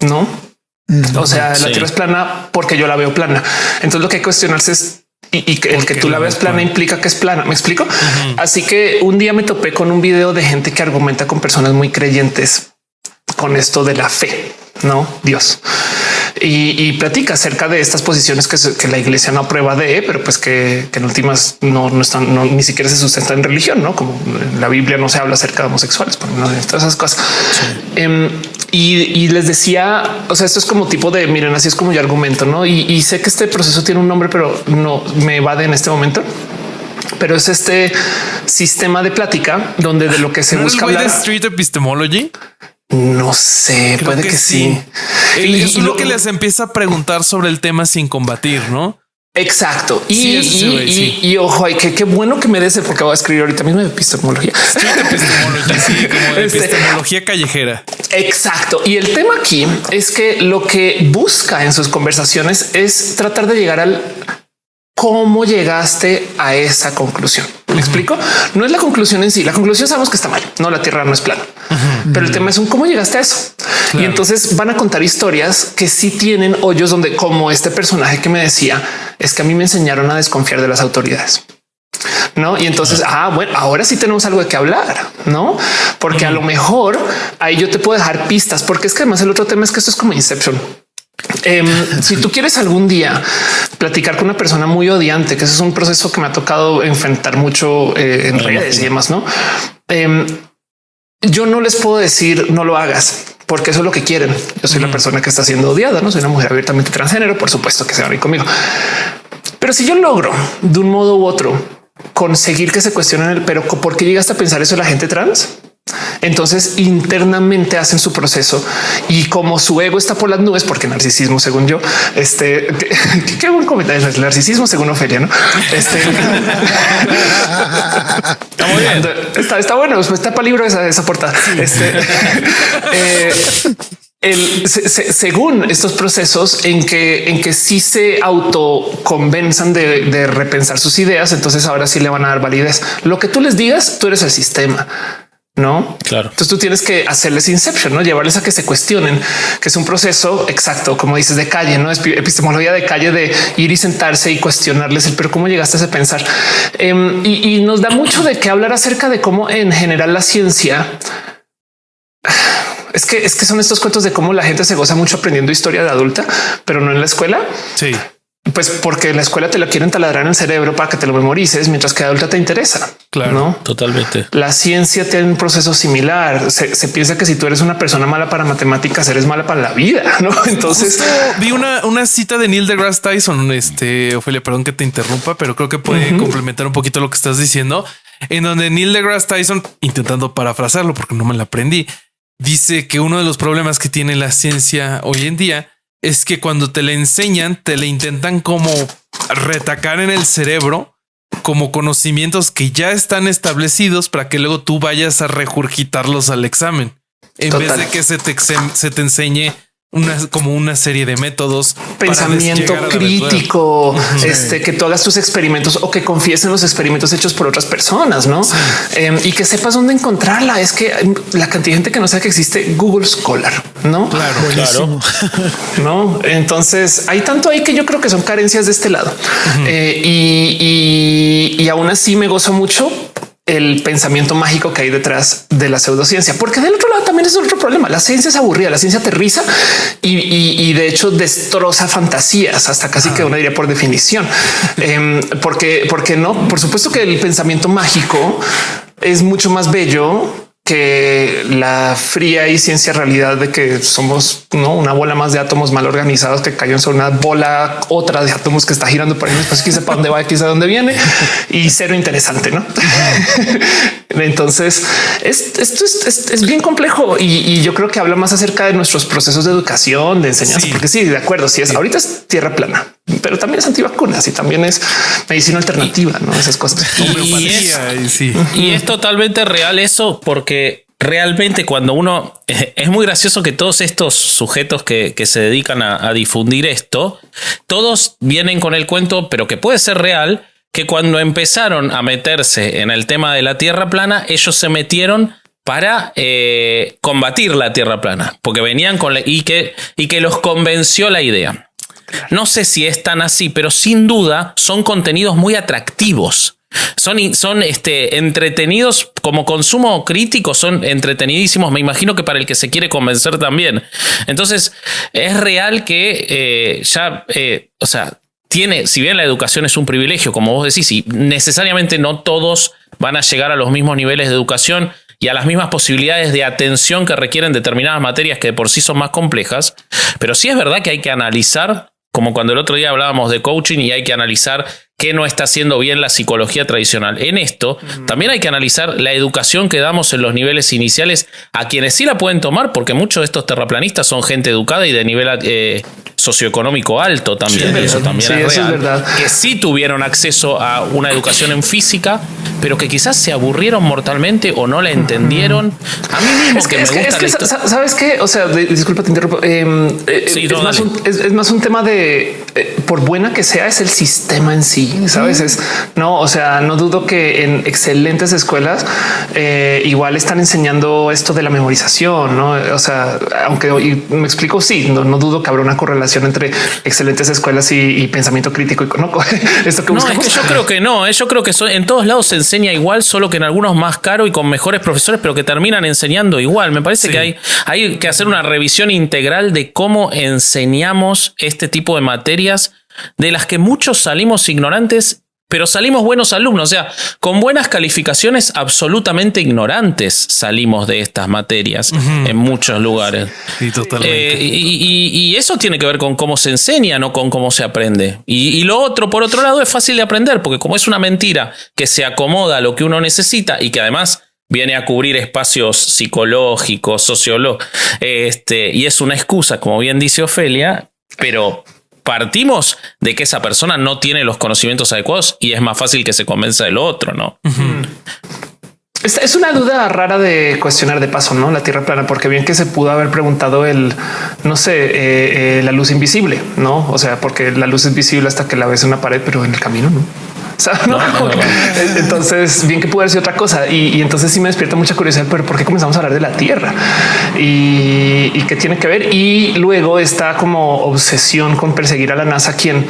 no? O sea, la tierra es plana porque yo la veo plana. Entonces lo que hay que cuestionarse es y, y que el que tú la veas plana implica que es plana. Me explico. Así que un día me topé con un video de gente que argumenta con personas muy creyentes con esto de la fe, no Dios. Y, y platica acerca de estas posiciones que, se- que la iglesia no aprueba de, pero pues que, que en últimas no, no están, no, ni siquiera se sustenta en religión, no como en la Biblia no se habla acerca de homosexuales, por de todas esas cosas. Em, y, y les decía, o sea, esto es como tipo de miren, así es como yo argumento, no? Y, y sé que este proceso tiene un nombre, pero no me evade en este momento. Pero es este sistema de plática donde de lo que se ¿No era el busca güey de hablar. Street Epistemology? No sé, Creo puede que, sí. Y- es uno lo- que les empieza a preguntar sobre el tema sin combatir, ¿no? Exacto. Y, Sí, y- y- sí. y ojo, ay, que qué bueno que me des porque voy a escribir ahorita mismo de epistemología. Sí, como de Este- epistemología callejera. Exacto. Y el tema aquí es que lo que busca en sus conversaciones es tratar de llegar al cómo llegaste a esa conclusión. ¿Me explico? No es la conclusión en sí. La conclusión sabemos que está mal. No, la Tierra no es plana. Pero el tema es un cómo llegaste a eso. Y entonces van a contar historias que sí tienen hoyos donde, como este personaje que me decía, es que a mí me enseñaron a desconfiar de las autoridades. No, y entonces, ah, bueno, ahora sí tenemos algo de qué hablar, no? Porque a lo mejor ahí yo te puedo dejar pistas, porque es que además el otro tema es que esto es como Inception. Em, si tú quieres algún día platicar con una persona muy odiante, que ese es un proceso que me ha tocado enfrentar mucho eh, en redes y demás, no? Em, yo no les puedo decir no lo hagas porque eso es lo que quieren. Yo soy la persona que está siendo odiada, no soy una mujer abiertamente transgénero. Por supuesto que se van a ir conmigo. Pero si yo logro de un modo u otro conseguir que se cuestionen el pero por qué llegaste a pensar eso la gente trans, entonces internamente hacen su proceso y como su ego está por las nubes, porque narcisismo, según yo, este qué, buen comentario es el narcisismo, según Ofelia, no? Este está muy bien. Está, está bueno. Está para libro esa, esa portada. Este, eh, el, se- se- según estos procesos en que en que sí se autoconvenzan de, de repensar sus ideas, entonces ahora sí le van a dar validez. Lo que tú les digas, tú eres el sistema. No, Claro. Entonces tú tienes que hacerles inception, no llevarles a que se cuestionen, que es un proceso exacto, como dices, de calle, no Epi- epistemología de calle, de ir y sentarse y cuestionarles el pero cómo llegaste a ese pensar. Em, y, y nos da mucho de qué hablar acerca de cómo en general la ciencia es que es que son estos cuentos de cómo la gente se goza mucho aprendiendo historia de adulta, pero no en la escuela. Sí. Pues porque en la escuela te lo quieren taladrar en el cerebro para que te lo memorices, mientras que adulta te interesa. Claro. no Totalmente. la ciencia tiene un proceso similar. Se, se piensa que si tú eres una persona mala para matemáticas, eres mala para la vida, ¿no? Entonces, Justo vi una, una cita de Neil deGrasse Tyson, este, Ophelia, perdón que te interrumpa, pero creo que puede complementar un poquito lo que estás diciendo, en donde Neil deGrasse Tyson, intentando parafrasearlo porque no me la aprendí, dice que uno de los problemas que tiene la ciencia hoy en día es que cuando te le enseñan, te le intentan como retacar en el cerebro como conocimientos que ya están establecidos para que luego tú vayas a regurgitarlos al examen. En vez de que se te, se te enseñe una, como una serie de métodos. Pensamiento crítico, este, que tú hagas tus experimentos o que confíes en los experimentos hechos por otras personas, ¿no? Em, y que sepas dónde encontrarla. Es que la cantidad de gente que no sabe que existe Google Scholar, ¿no? Claro, claro. no, entonces hay tanto ahí que yo creo que son carencias de este lado. Eh, y, y, y aún así me gozo mucho el pensamiento mágico que hay detrás de la pseudociencia, porque del otro lado también es otro problema. La ciencia es aburrida, la ciencia aterriza y, de hecho destroza fantasías hasta casi que uno diría por definición. Em, porque, porque no, por supuesto que el pensamiento mágico es mucho más bello que la fría y ciencia realidad de que somos ¿no? una bola más de átomos mal organizados que cayó sobre una bola otra de átomos que está girando por ahí pues que sepa dónde va, quizá dónde viene y cero interesante. No, entonces esto es, es, bien complejo y, yo creo que habla más acerca de nuestros procesos de educación, de enseñanza, porque sí, de acuerdo. Si es ahorita es tierra plana, pero también es antivacunas y también es medicina alternativa, no esas cosas. y es totalmente real eso porque realmente cuando uno... Es muy gracioso que todos estos sujetos que, se dedican a, difundir esto, todos vienen con el cuento, pero que puede ser real, que cuando empezaron a meterse en el tema de la Tierra plana, ellos se metieron para eh, combatir la Tierra plana, porque venían con y, que, y que los convenció la idea. No sé si es tan así, pero sin duda son contenidos muy atractivos. Son, son este, entretenidos como consumo crítico, son entretenidísimos. Me imagino que para el que se quiere convencer también. Entonces, es real que eh, ya, eh, o sea, tiene, si bien la educación es un privilegio, como vos decís, y necesariamente no todos van a llegar a los mismos niveles de educación y a las mismas posibilidades de atención que requieren determinadas materias que de por sí son más complejas, pero sí es verdad que hay que analizar, como cuando el otro día hablábamos de coaching y hay que analizar qué no está haciendo bien la psicología tradicional. En esto, también hay que analizar la educación que damos en los niveles iniciales a quienes sí la pueden tomar, porque muchos de estos terraplanistas son gente educada y de nivel eh, socioeconómico alto también. eso también es, real, Que sí tuvieron acceso a una educación en física, pero que quizás se aburrieron mortalmente o no la entendieron. A mí mismo que, me gusta. ¿Sabes qué? O sea, disculpa, te interrumpo. Em, eh, es, más un, es, más un, tema de, eh, por buena que sea, es el sistema en sí sabes? Es no, o sea, no dudo que en excelentes escuelas eh, igual están enseñando esto de la memorización, no? O sea, aunque me explico, sí, no, dudo que habrá una correlación entre excelentes escuelas y, pensamiento crítico y no, esto que no, es que yo creo que no, eh, yo creo que en todos lados se enseña igual, solo que en algunos más caro y con mejores profesores, pero que terminan enseñando igual. Me parece que hay, hay que hacer una revisión integral de cómo enseñamos este tipo de materias de las que muchos salimos ignorantes, pero salimos buenos alumnos, o sea, con buenas calificaciones absolutamente ignorantes salimos de estas materias en muchos lugares. totalmente. Eh, y, eso tiene que ver con cómo se enseña, no con cómo se aprende. Y, lo otro, por otro lado, es fácil de aprender, porque como es una mentira que se acomoda a lo que uno necesita y que además viene a cubrir espacios psicológicos, sociológicos, este, y es una excusa, como bien dice Ofelia, pero partimos de que esa persona no tiene los conocimientos adecuados y es más fácil que se convenza del otro, ¿no? Es una duda rara de cuestionar de paso, ¿no? La Tierra plana, porque bien que se pudo haber preguntado el, no sé, eh, eh, la luz invisible, ¿no? O sea, porque la luz es visible hasta que la ves en una pared, pero en el camino, ¿no? entonces, bien que puede ser otra cosa. Y, entonces sí me despierta mucha curiosidad, pero ¿por qué comenzamos a hablar de la Tierra? Y, y qué tiene que ver. Y luego está como obsesión con perseguir a la NASA, quien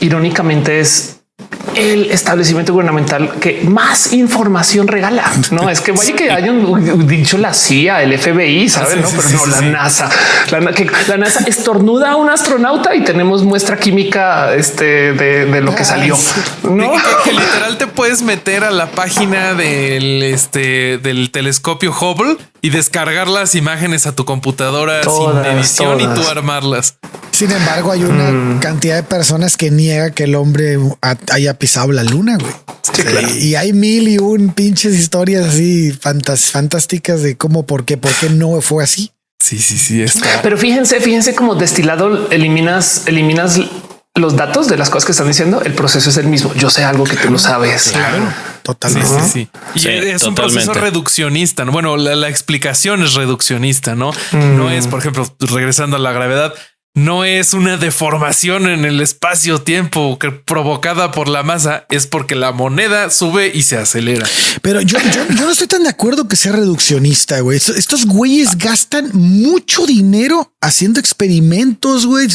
irónicamente es el establecimiento gubernamental que más información regala. No es que vaya que hayan dicho la CIA, el FBI, saben, no, pero no la NASA. La, que la NASA estornuda a un astronauta y tenemos muestra química este, de, lo que salió. No que, literal te puedes meter a la página del este del telescopio Hubble y descargar las imágenes a tu computadora sin edición y tú armarlas. Sin embargo, hay una mm. cantidad de personas que niega que el hombre haya pisado la luna, güey. Y hay mil y un pinches historias así fantásticas de cómo, por qué, por qué no fue así. Sí, sí, sí, está. Pero fíjense, fíjense como destilado eliminas, eliminas los datos de las cosas que están diciendo. El proceso es el mismo. Yo sé algo que tú no sabes. Claro, Sí, totalmente. sí, sí. Y Sí, es un proceso reduccionista. ¿no? Bueno, la, la explicación es reduccionista, no? No es, por ejemplo, regresando a la gravedad, no es una deformación en el espacio-tiempo que provocada por la masa, es porque la moneda sube y se acelera. Pero yo, yo, yo no estoy tan de acuerdo que sea reduccionista, güey. Estos, estos güeyes gastan mucho dinero haciendo experimentos, güey.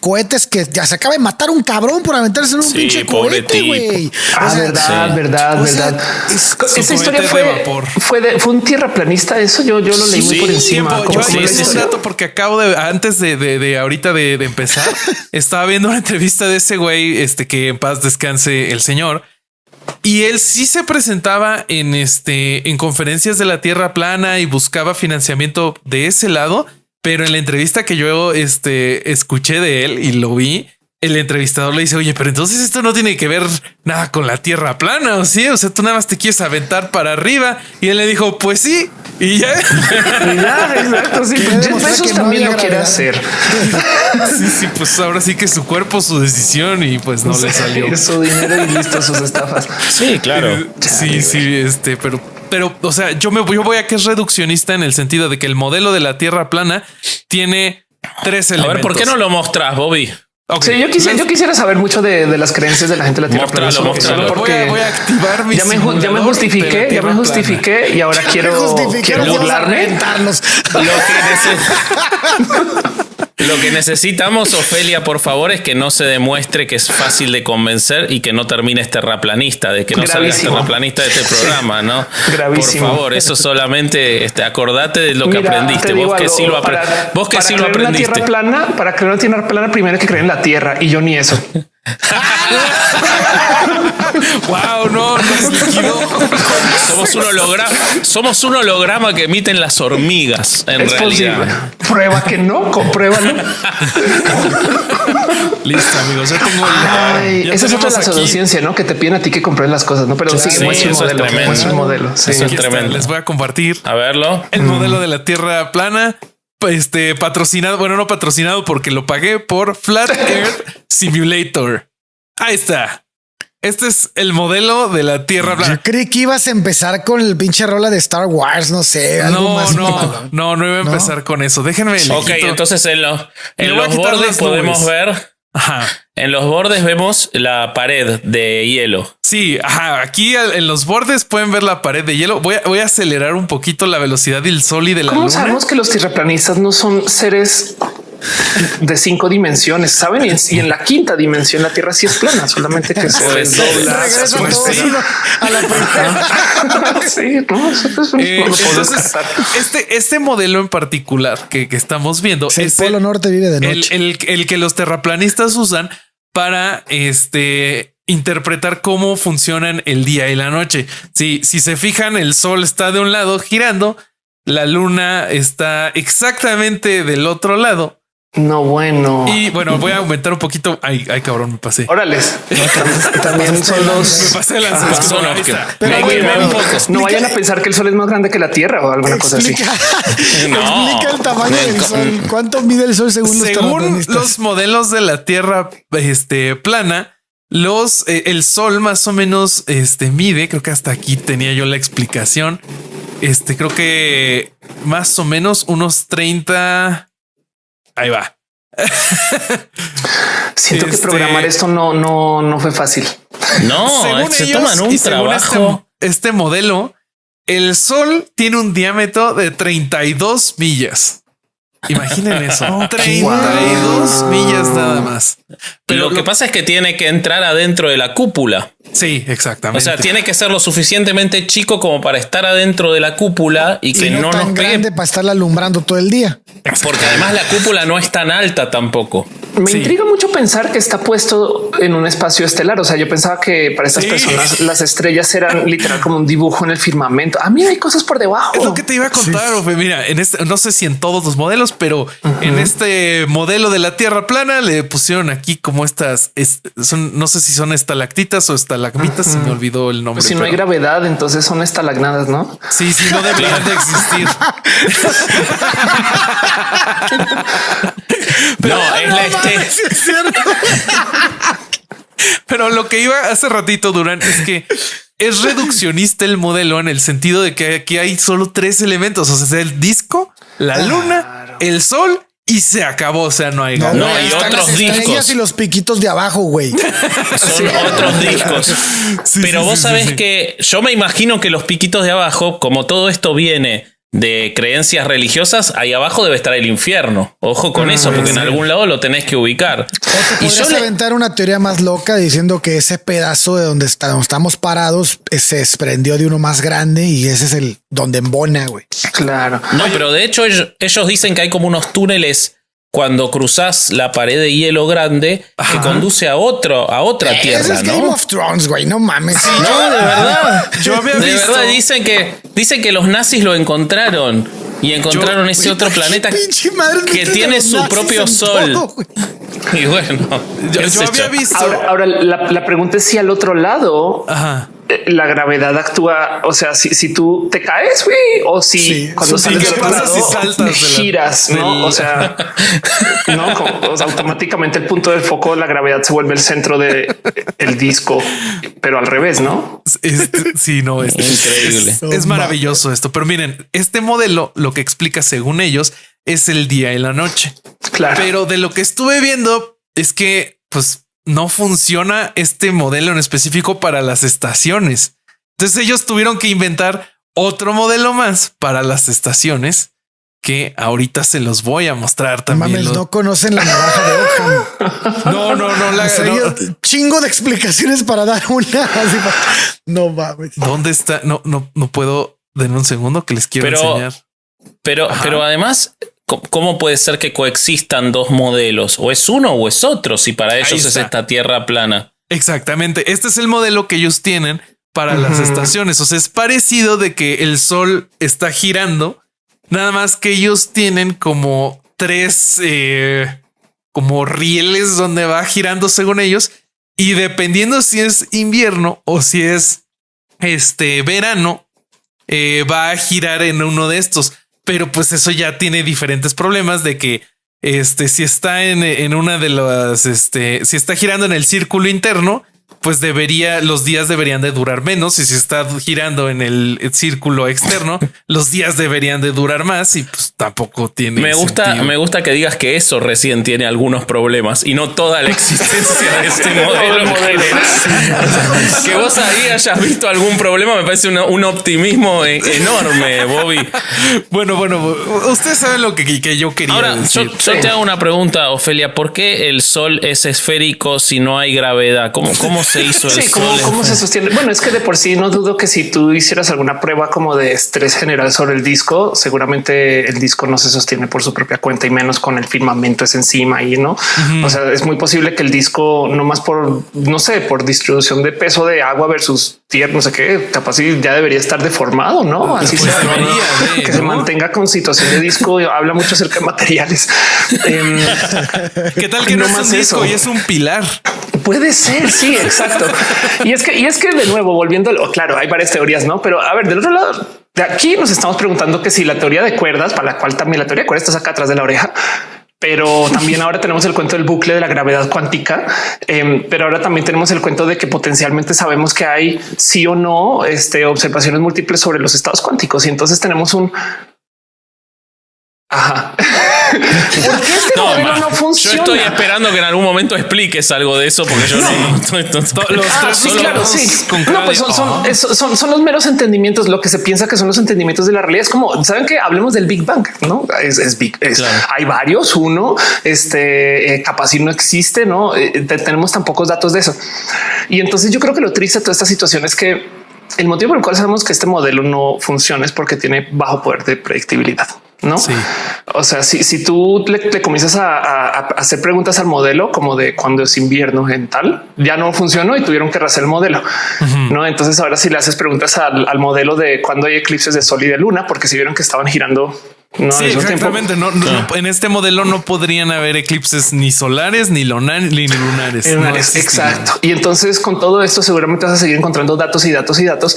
Cohetes que ya se acaba de matar un cabrón por aventarse en un Sí, pinche pobre cohete, güey. O Ah, sea, verdad, sí. verdad, O sea, verdad. es- Esa historia fue, de vapor. fue, de- fue un tierraplanista. Eso yo, yo lo leí muy por encima. Tiempo. ¿Cómo- Yo sí, un dato porque acabo de antes de, de, de ahorita de, de empezar, estaba viendo una entrevista de ese güey, este que en paz descanse el señor. Y él sí se presentaba en este en conferencias de la Tierra plana y buscaba financiamiento de ese lado, pero en la entrevista que yo este escuché de él y lo vi, el entrevistador le dice, "Oye, pero entonces esto no tiene que ver nada con la Tierra plana, ¿o sí? O sea, tú nada más te quieres aventar para arriba." Y él le dijo, "Pues sí." Y ya Y ya, exacto. Sí, pues no también lo quiere hacer. Sí, sí, pues ahora sí que su cuerpo, su decisión y pues no le salió. Su dinero y listo sus estafas. Sí, claro. Eh, Sí, sí, este, pero, pero, o sea, yo me yo voy a que es reduccionista en el sentido de que el modelo de la Tierra plana tiene tres A elementos. ver, ¿por qué no lo mostrás, Bobby? Ok, Sí, yo quisiera, yo quisiera saber mucho de, de las creencias de la gente de la Tierra plana. Solo voy, a, porque voy a activar mi ya me, ya me justifiqué, ya me plana. justifiqué y ahora quiero, quiero burlarme. Lo que, Lo que necesitamos, Ofelia, por favor, es que no se demuestre que es fácil de convencer y que no termines terraplanista, de que no salgas Gravísimo. terraplanista de este programa, ¿no? Gravísimo. Por favor, eso solamente este, acordate de lo que aprendiste. Vos que algo, sí lo, para- vos que para sí lo una aprendiste. tierra plana, para creer una tierra plana, primero hay que creer en la tierra y yo ni eso. Wow, no, nos liquidó. Somos un holograma, somos un holograma que emiten las hormigas, en es realidad. posible. Prueba que no, compruébalo. Listo, amigos, ya tengo el- Ay, ya esa es otra pseudociencia, ¿no? Que te piden a ti que compres las cosas, ¿no? Pero sí, sí, muestra es modelo, tremendo. muestra el modelo. Sí. Eso es tremendo. Les voy a compartir A verlo. el modelo de la Tierra plana, este patrocinado, bueno, no patrocinado porque lo pagué por Flat Earth Simulator. Ahí está. Este es el modelo de la Tierra Yo plana. creí que ibas a empezar con el pinche rola de Star Wars, no sé, algo No, más. no, mamalón. no, no iba a empezar con eso. Déjenme. Ok, entonces en, Le en los bordes podemos nubes. ver, Ajá. en los bordes vemos la pared de hielo. Sí, ajá. Aquí en los bordes pueden ver la pared de hielo. Voy a, voy a acelerar un poquito la velocidad del sol y de la ¿Cómo luna. sabemos que los tierraplanistas no son seres de cinco dimensiones? Saben y en, y en la quinta dimensión la Tierra sí es plana, solamente que se Pues sí. desdobla. Regresan Pues todos sí. uno a la primera. sí, no, eso es un- Eh, no entonces, este, este modelo en particular que, que estamos viendo El es Polo Norte vive de el, el- el que los terraplanistas usan para este interpretar cómo funcionan el día y la noche. Si, si se fijan, el sol está de un lado girando, la luna está exactamente del otro lado. No, bueno. Y bueno, voy a aumentar un poquito. Ay, ay, cabrón, me pasé. Órales. También son Me los. pasé de las Ah, son los que-. Pero Me- bueno, me-. No vayan a pensar que el sol es más grande que la Tierra o alguna cosa así. Explica, No. explica el tamaño del sol. ¿Cuánto mide el sol según, los Según los modelos de la Tierra este, plana, los eh, el Sol más o menos este, mide. Creo que hasta aquí tenía yo la explicación. Este creo que más o menos unos 30. Ahí va. Siento que Este- programar esto no, no, no fue fácil. No, Según se ellos, toman un y según trabajo. Este, este modelo, el Sol tiene un diámetro de 32 millas. Imaginen eso. 32 millas nada más. lo que pasa es que tiene que entrar adentro de la cúpula. Sí, exactamente. O sea, tiene que ser lo suficientemente chico como para estar adentro de la cúpula y que y no, no, tan nos pegue. grande para estarla alumbrando todo el día. Porque además la cúpula no es tan alta tampoco. Me intriga mucho pensar que está puesto en un espacio estelar. O sea, yo pensaba que para estas personas las estrellas eran literal como un dibujo en el firmamento. A mí hay cosas por debajo. Es lo que te iba a contar. Mira, en este, no sé si en todos los modelos, pero en este modelo de la Tierra plana le pusieron aquí como estas son, no sé si son estalactitas o estalagmitas. Se me olvidó el nombre. si no hay gravedad, entonces son estalagnadas, no? Sí, sí, no deberían de existir. no, es la este. Pero lo que iba hace ratito, durante es que es reduccionista el modelo en el sentido de que aquí hay solo tres elementos. O sea, el disco, la luna, el sol y se acabó. O sea, no hay no, no hay otros discos y los piquitos de abajo, güey. Son otros discos. Pero vos sabés que yo me imagino que los piquitos de abajo, como todo esto viene de creencias religiosas, ahí abajo debe estar el infierno. Ojo con eso, porque en algún lado lo tenés que ubicar. O te y yo aventar una teoría más loca diciendo que ese pedazo de donde estamos parados eh, se desprendió de uno más grande y ese es el donde embona, güey. Claro. No, pero de hecho ellos dicen que hay como unos túneles cuando cruzas la pared de hielo grande que conduce a otro, a otra tierra. Es Game of Thrones, güey. No mames. no, de verdad. Yo había de verdad dicen que dicen que los nazis lo encontraron y encontraron ese otro planeta que tiene su propio sol. y bueno, yo, había visto. Ahora, la, la, pregunta es si al otro lado. Ajá la gravedad actúa, o sea, si, si tú te caes, güey, o si cuando sales del si saltas giras, ¿no? O sea, no, automáticamente el punto del foco, la gravedad se vuelve el centro de el disco, pero al revés, ¿no? sí, no, es increíble. Es, maravilloso esto, pero miren, este modelo lo que explica según ellos es el día y la noche. Claro. Pero de lo que estuve viendo es que, pues, no funciona este modelo en específico para las estaciones. Entonces ellos tuvieron que inventar otro modelo más para las estaciones que ahorita se los voy a mostrar también. no conocen la navaja de Ockham. No, no, no. La, Chingo de explicaciones para dar una. no mames. ¿Dónde está? No, no, no puedo. Den un segundo que les quiero enseñar. Pero, pero además ¿Cómo puede ser que coexistan dos modelos? O es uno o es otro, si para ellos es esta tierra plana. Exactamente. Este es el modelo que ellos tienen para las estaciones. O sea, es parecido de que el sol está girando, nada más que ellos tienen como tres eh, como rieles donde va girando según ellos. Y dependiendo si es invierno o si es este verano, eh, va a girar en uno de estos pero pues eso ya tiene diferentes problemas de que este, si está en, en una de las, este, si está girando en el círculo interno, pues debería, los días deberían de durar menos y si está girando en el círculo externo, los días deberían de durar más y pues tampoco tiene. Me gusta, me gusta que digas que eso recién tiene algunos problemas y no toda la existencia de este modelo. que vos ahí hayas visto algún problema me parece un optimismo e, enorme, Bobby. Bueno, bueno, ustedes saben lo que, que yo quería Ahora, decir. Yo, te hago una pregunta, Ofelia. ¿Por qué el sol es esférico si no hay gravedad? ¿Cómo, cómo se hizo sí, ¿cómo, se sostiene? Bueno, es que de por sí no dudo que si tú hicieras alguna prueba como de estrés general sobre el disco, seguramente el disco no se sostiene por su propia cuenta y menos con el firmamento es encima y no. O sea, es muy posible que el disco no más por no sé, por distribución de peso de agua versus tierra, no sé qué, capaz ya debería estar deformado, no? Así pues que se mantenga con situación de disco. Habla mucho acerca de materiales. Em, ¿Qué tal que no, más es disco y es un pilar? Puede ser. Sí, exacto. Y es que, y es que de nuevo, volviéndolo, claro, hay varias teorías, no? Pero a ver, del otro lado, de aquí nos estamos preguntando que si la teoría de cuerdas, para la cual también la teoría de cuerdas está acá atrás de la oreja, pero también ahora tenemos el cuento del bucle de la gravedad cuántica, em, pero ahora también tenemos el cuento de que potencialmente sabemos que hay sí o no este, observaciones múltiples sobre los estados cuánticos. Y entonces tenemos un Ajá. ¿Por qué este no, modelo no funciona? Yo estoy esperando que en algún momento expliques algo de eso, porque yo no. no, los ah, sí, claro, sí. No, pues son, son, son, los meros entendimientos. Lo que se piensa que son los entendimientos de la realidad es como saben que hablemos del Big Bang, no es, Big. Hay varios. Uno, este eh, capaz si no existe, no eh, tenemos tan pocos datos de eso. Y entonces yo creo que lo triste de toda esta situación es que el motivo por el cual sabemos que este modelo no funciona es porque tiene bajo poder de predictibilidad. No? O sea, si, si tú le, comienzas a, hacer preguntas al modelo como de cuando es invierno en tal, ya no funcionó y tuvieron que rehacer el modelo. No, entonces ahora si le haces preguntas al, modelo de cuando hay eclipses de sol y de luna, porque si vieron que estaban girando no, sí, exactamente. No, en este modelo no podrían haber eclipses ni solares ni, ni lunares. exacto. Y entonces con todo esto seguramente vas a seguir encontrando datos y datos y datos.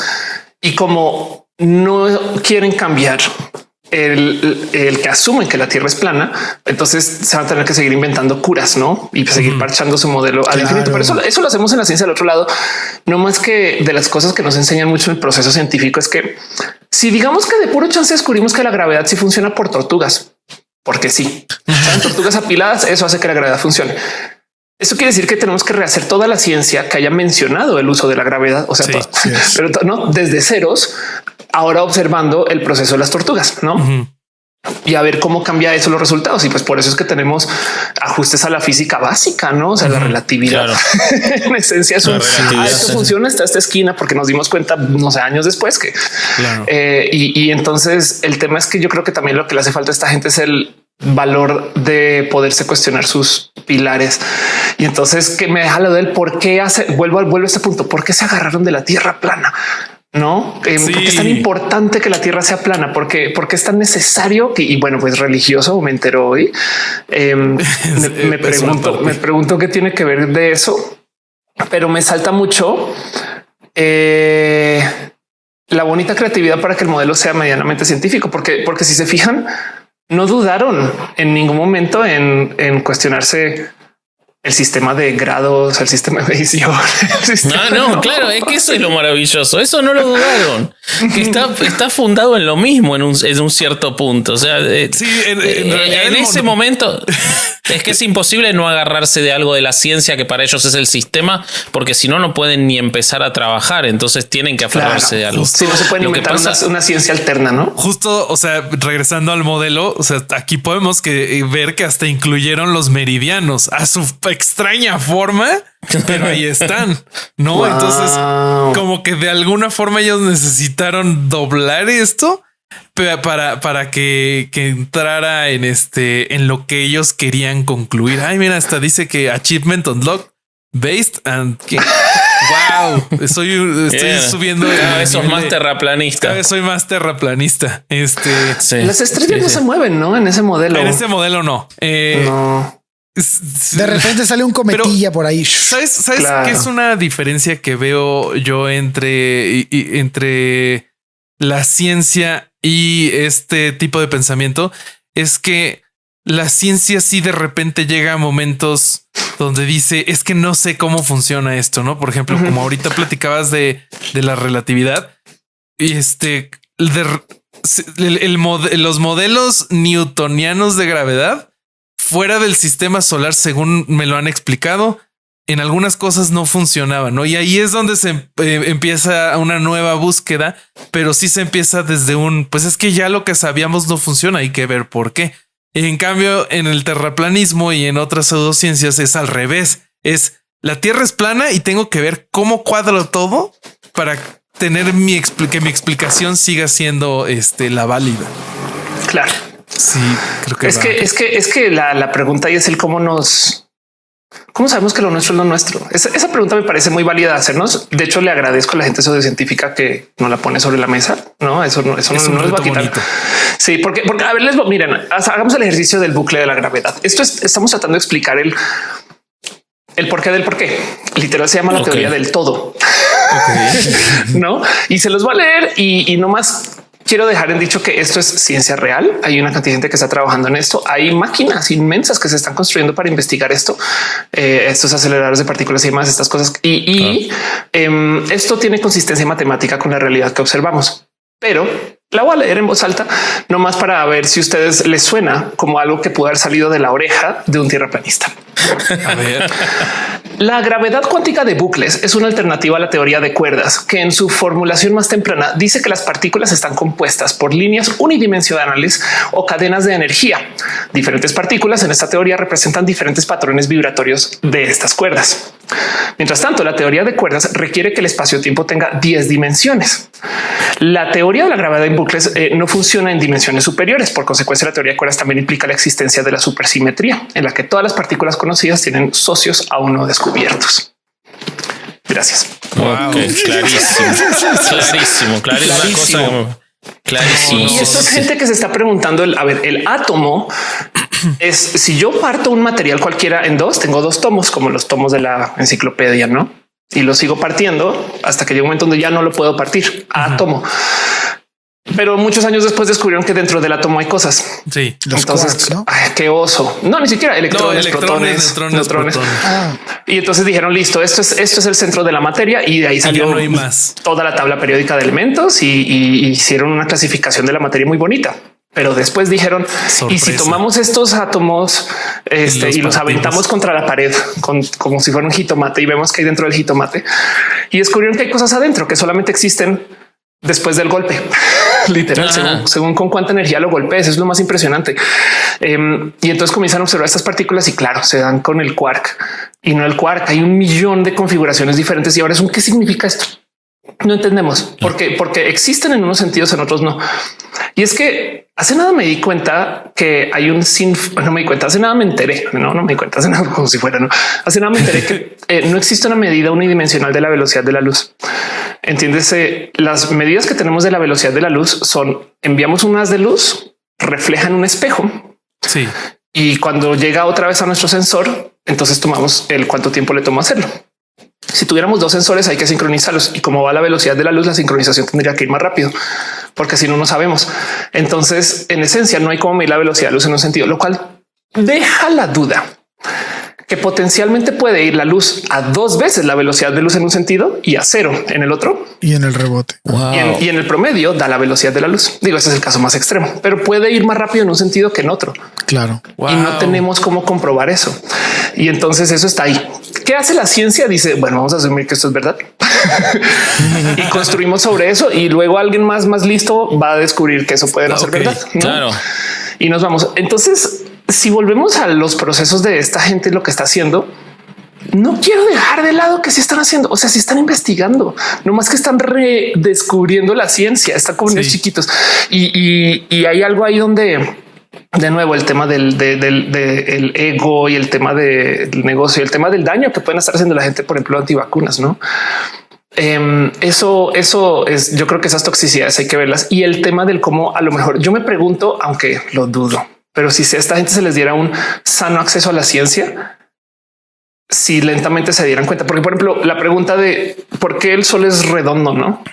Y como no quieren cambiar el, que asumen que la Tierra es plana, entonces se van a tener que seguir inventando curas, ¿no? Y seguir parchando su modelo al infinito. Pero eso, eso lo hacemos en la ciencia del otro lado. No más que de las cosas que nos enseñan mucho en el proceso científico es que si digamos que de puro chance descubrimos que la gravedad sí funciona por tortugas, porque sí, tortugas apiladas, eso hace que la gravedad funcione. Eso quiere decir que tenemos que rehacer toda la ciencia que haya mencionado el uso de la gravedad, o sea, pero no desde ceros ahora observando el proceso de las tortugas, ¿no? Y a ver cómo cambia eso los resultados. Y pues por eso es que tenemos ajustes a la física básica, no? O sea, la relatividad. en esencia es un ah, esto funciona hasta esta esquina porque nos dimos cuenta, no sé, años después que eh, y, y entonces el tema es que yo creo que también lo que le hace falta a esta gente es el valor de poderse cuestionar sus pilares. Y entonces que me deja lo del por qué hace, vuelvo al vuelvo a este punto, por qué se agarraron de la tierra plana no? Eh, porque es tan importante que la Tierra sea plana, porque, porque es tan necesario que, y bueno, pues religioso me entero hoy. Em, me, pregunto, me pregunto qué tiene que ver de eso, pero me salta mucho eh, la bonita creatividad para que el modelo sea medianamente científico, porque, porque si se fijan, no dudaron en ningún momento en, en cuestionarse el sistema de grados, el sistema de medición. No, no, claro, es que eso es lo maravilloso. Eso no lo dudaron. Que está, está fundado en lo mismo en un, en un cierto punto. O sea, eh, en, en, ese momento es que es imposible no agarrarse de algo de la ciencia que para ellos es el sistema, porque si no, no pueden ni empezar a trabajar. Entonces tienen que aferrarse de algo. Si no se puede inventar una, ciencia alterna, no? Justo, o sea, regresando al modelo, o sea, aquí podemos que, eh, ver que hasta incluyeron los meridianos a su extraña forma, pero ahí están, ¿no? Entonces, como que de alguna forma ellos necesitaron doblar esto para, para que, entrara en este, en lo que ellos querían concluir. Ay, mira, hasta dice que Achievement Unlocked Based and que wow, estoy, estoy subiendo. Cada vez más terraplanista. Cada vez soy más terraplanista. Este las estrellas no se mueven, no en ese modelo. En ese modelo no. Eh, no. De repente sale un cometilla por ahí. ¿Sabes, sabes qué es una diferencia que veo yo entre, entre la ciencia y este tipo de pensamiento? Es que la ciencia sí de repente llega a momentos donde dice es que no sé cómo funciona esto, no? Por ejemplo, como ahorita platicabas de, de la relatividad y este los modelos newtonianos de gravedad fuera del sistema solar, según me lo han explicado, en algunas cosas no funcionaba, ¿no? Y ahí es donde se eh, empieza una nueva búsqueda, pero sí se empieza desde un, pues es que ya lo que sabíamos no funciona, hay que ver por qué. En cambio, en el terraplanismo y en otras pseudociencias es al revés, es la Tierra es plana y tengo que ver cómo cuadro todo para tener mi que mi explicación siga siendo este, la válida. Claro. Sí, creo que es que es que es que la, pregunta y es el cómo nos ¿Cómo sabemos que lo nuestro es lo nuestro? Esa, pregunta me parece muy válida hacernos. De hecho, le agradezco a la gente científica que no la pone sobre la mesa. No, eso no, eso no, les va a quitar. Sí, porque, porque a ver, les miren, hagamos el ejercicio del bucle de la gravedad. Esto es, estamos tratando de explicar el, el porqué del porqué. Literal se llama la teoría del todo. no, y se los voy a leer y, y no más quiero dejar en dicho que esto es ciencia real. Hay una cantidad de gente que está trabajando en esto. Hay máquinas inmensas que se están construyendo para investigar esto, eh, estos aceleradores de partículas y demás, estas cosas. Y, em, esto tiene consistencia matemática con la realidad que observamos. Pero la voy a leer en voz alta, no más para ver si a ustedes les suena como algo que pudo haber salido de la oreja de un tierraplanista. A ver. La gravedad cuántica de bucles es una alternativa a la teoría de cuerdas que en su formulación más temprana dice que las partículas están compuestas por líneas unidimensionales o cadenas de energía. Diferentes partículas en esta teoría representan diferentes patrones vibratorios de estas cuerdas. Mientras tanto, la teoría de cuerdas requiere que el espacio-tiempo tenga 10 dimensiones. La teoría de la gravedad en bucles eh, no funciona en dimensiones superiores. Por consecuencia, la teoría de cuerdas también implica la existencia de la supersimetría, en la que todas las partículas conocidas tienen socios aún no descubiertos. Gracias. clarísimo, clarísimo, clarísimo. Clarísimo. Y esto es gente que se está preguntando el, a ver, el átomo es si yo parto un material cualquiera en dos, tengo dos tomos como los tomos de la enciclopedia, no? Y lo sigo partiendo hasta que llega un momento donde ya no lo puedo partir átomo. Pero muchos años después descubrieron que dentro del átomo hay cosas. Sí, los entonces, qué oso. No, ni siquiera electrones, protones, neutrones. Ah. Y entonces dijeron listo, esto es esto es el centro de la materia y de ahí salió más. toda la tabla periódica de elementos y, hicieron una clasificación de la materia muy bonita. Pero después dijeron y si tomamos estos átomos este, y los aventamos contra la pared con, como si fuera un jitomate y vemos que hay dentro del jitomate y descubrieron que hay cosas adentro que solamente existen después del golpe. Literal, según, con cuánta energía lo golpees, es lo más impresionante. Em, y entonces comienzan a observar estas partículas y claro, se dan con el quark y no el quark. Hay un millón de configuraciones diferentes y ahora es un qué significa esto. No entendemos por qué, porque existen en unos sentidos, en otros no. Y es que hace nada me di cuenta que hay un sin, no me di cuenta, hace nada me enteré, no, no me di cuenta, hace nada como si fuera, no, hace nada me enteré que eh, no existe una medida unidimensional de la velocidad de la luz. Entiéndese, las medidas que tenemos de la velocidad de la luz son enviamos unas de luz, reflejan un espejo. Sí. Y cuando llega otra vez a nuestro sensor, entonces tomamos el cuánto tiempo le toma hacerlo. Si tuviéramos dos sensores, hay que sincronizarlos y como va la velocidad de la luz, la sincronización tendría que ir más rápido porque si no, no sabemos. Entonces, en esencia, no hay como medir la velocidad de luz en un sentido, lo cual deja la duda que potencialmente puede ir la luz a dos veces la velocidad de luz en un sentido y a cero en el otro y en el rebote y, en, el promedio da la velocidad de la luz. Digo, ese es el caso más extremo, pero puede ir más rápido en un sentido que en otro. Claro. Y no tenemos cómo comprobar eso. Y entonces eso está ahí. ¿Qué hace la ciencia? Dice, bueno, vamos a asumir que esto es verdad y construimos sobre eso y luego alguien más, más listo va a descubrir que eso puede no ser verdad. Claro. Y nos vamos. Entonces, si volvemos a los procesos de esta gente, lo que está haciendo, no quiero dejar de lado que se están haciendo. O sea, si están investigando, no más que están redescubriendo la ciencia, están como sí. chiquitos y, hay algo ahí donde de nuevo el tema del, del, ego y el tema del negocio y el tema del daño que pueden estar haciendo la gente, por ejemplo, antivacunas, no? Em, eso, eso es, yo creo que esas toxicidades hay que verlas y el tema del cómo a lo mejor yo me pregunto, aunque lo dudo, pero si a esta gente se les diera un sano acceso a la ciencia, si lentamente se dieran cuenta, porque por ejemplo, la pregunta de por qué el sol es redondo, no?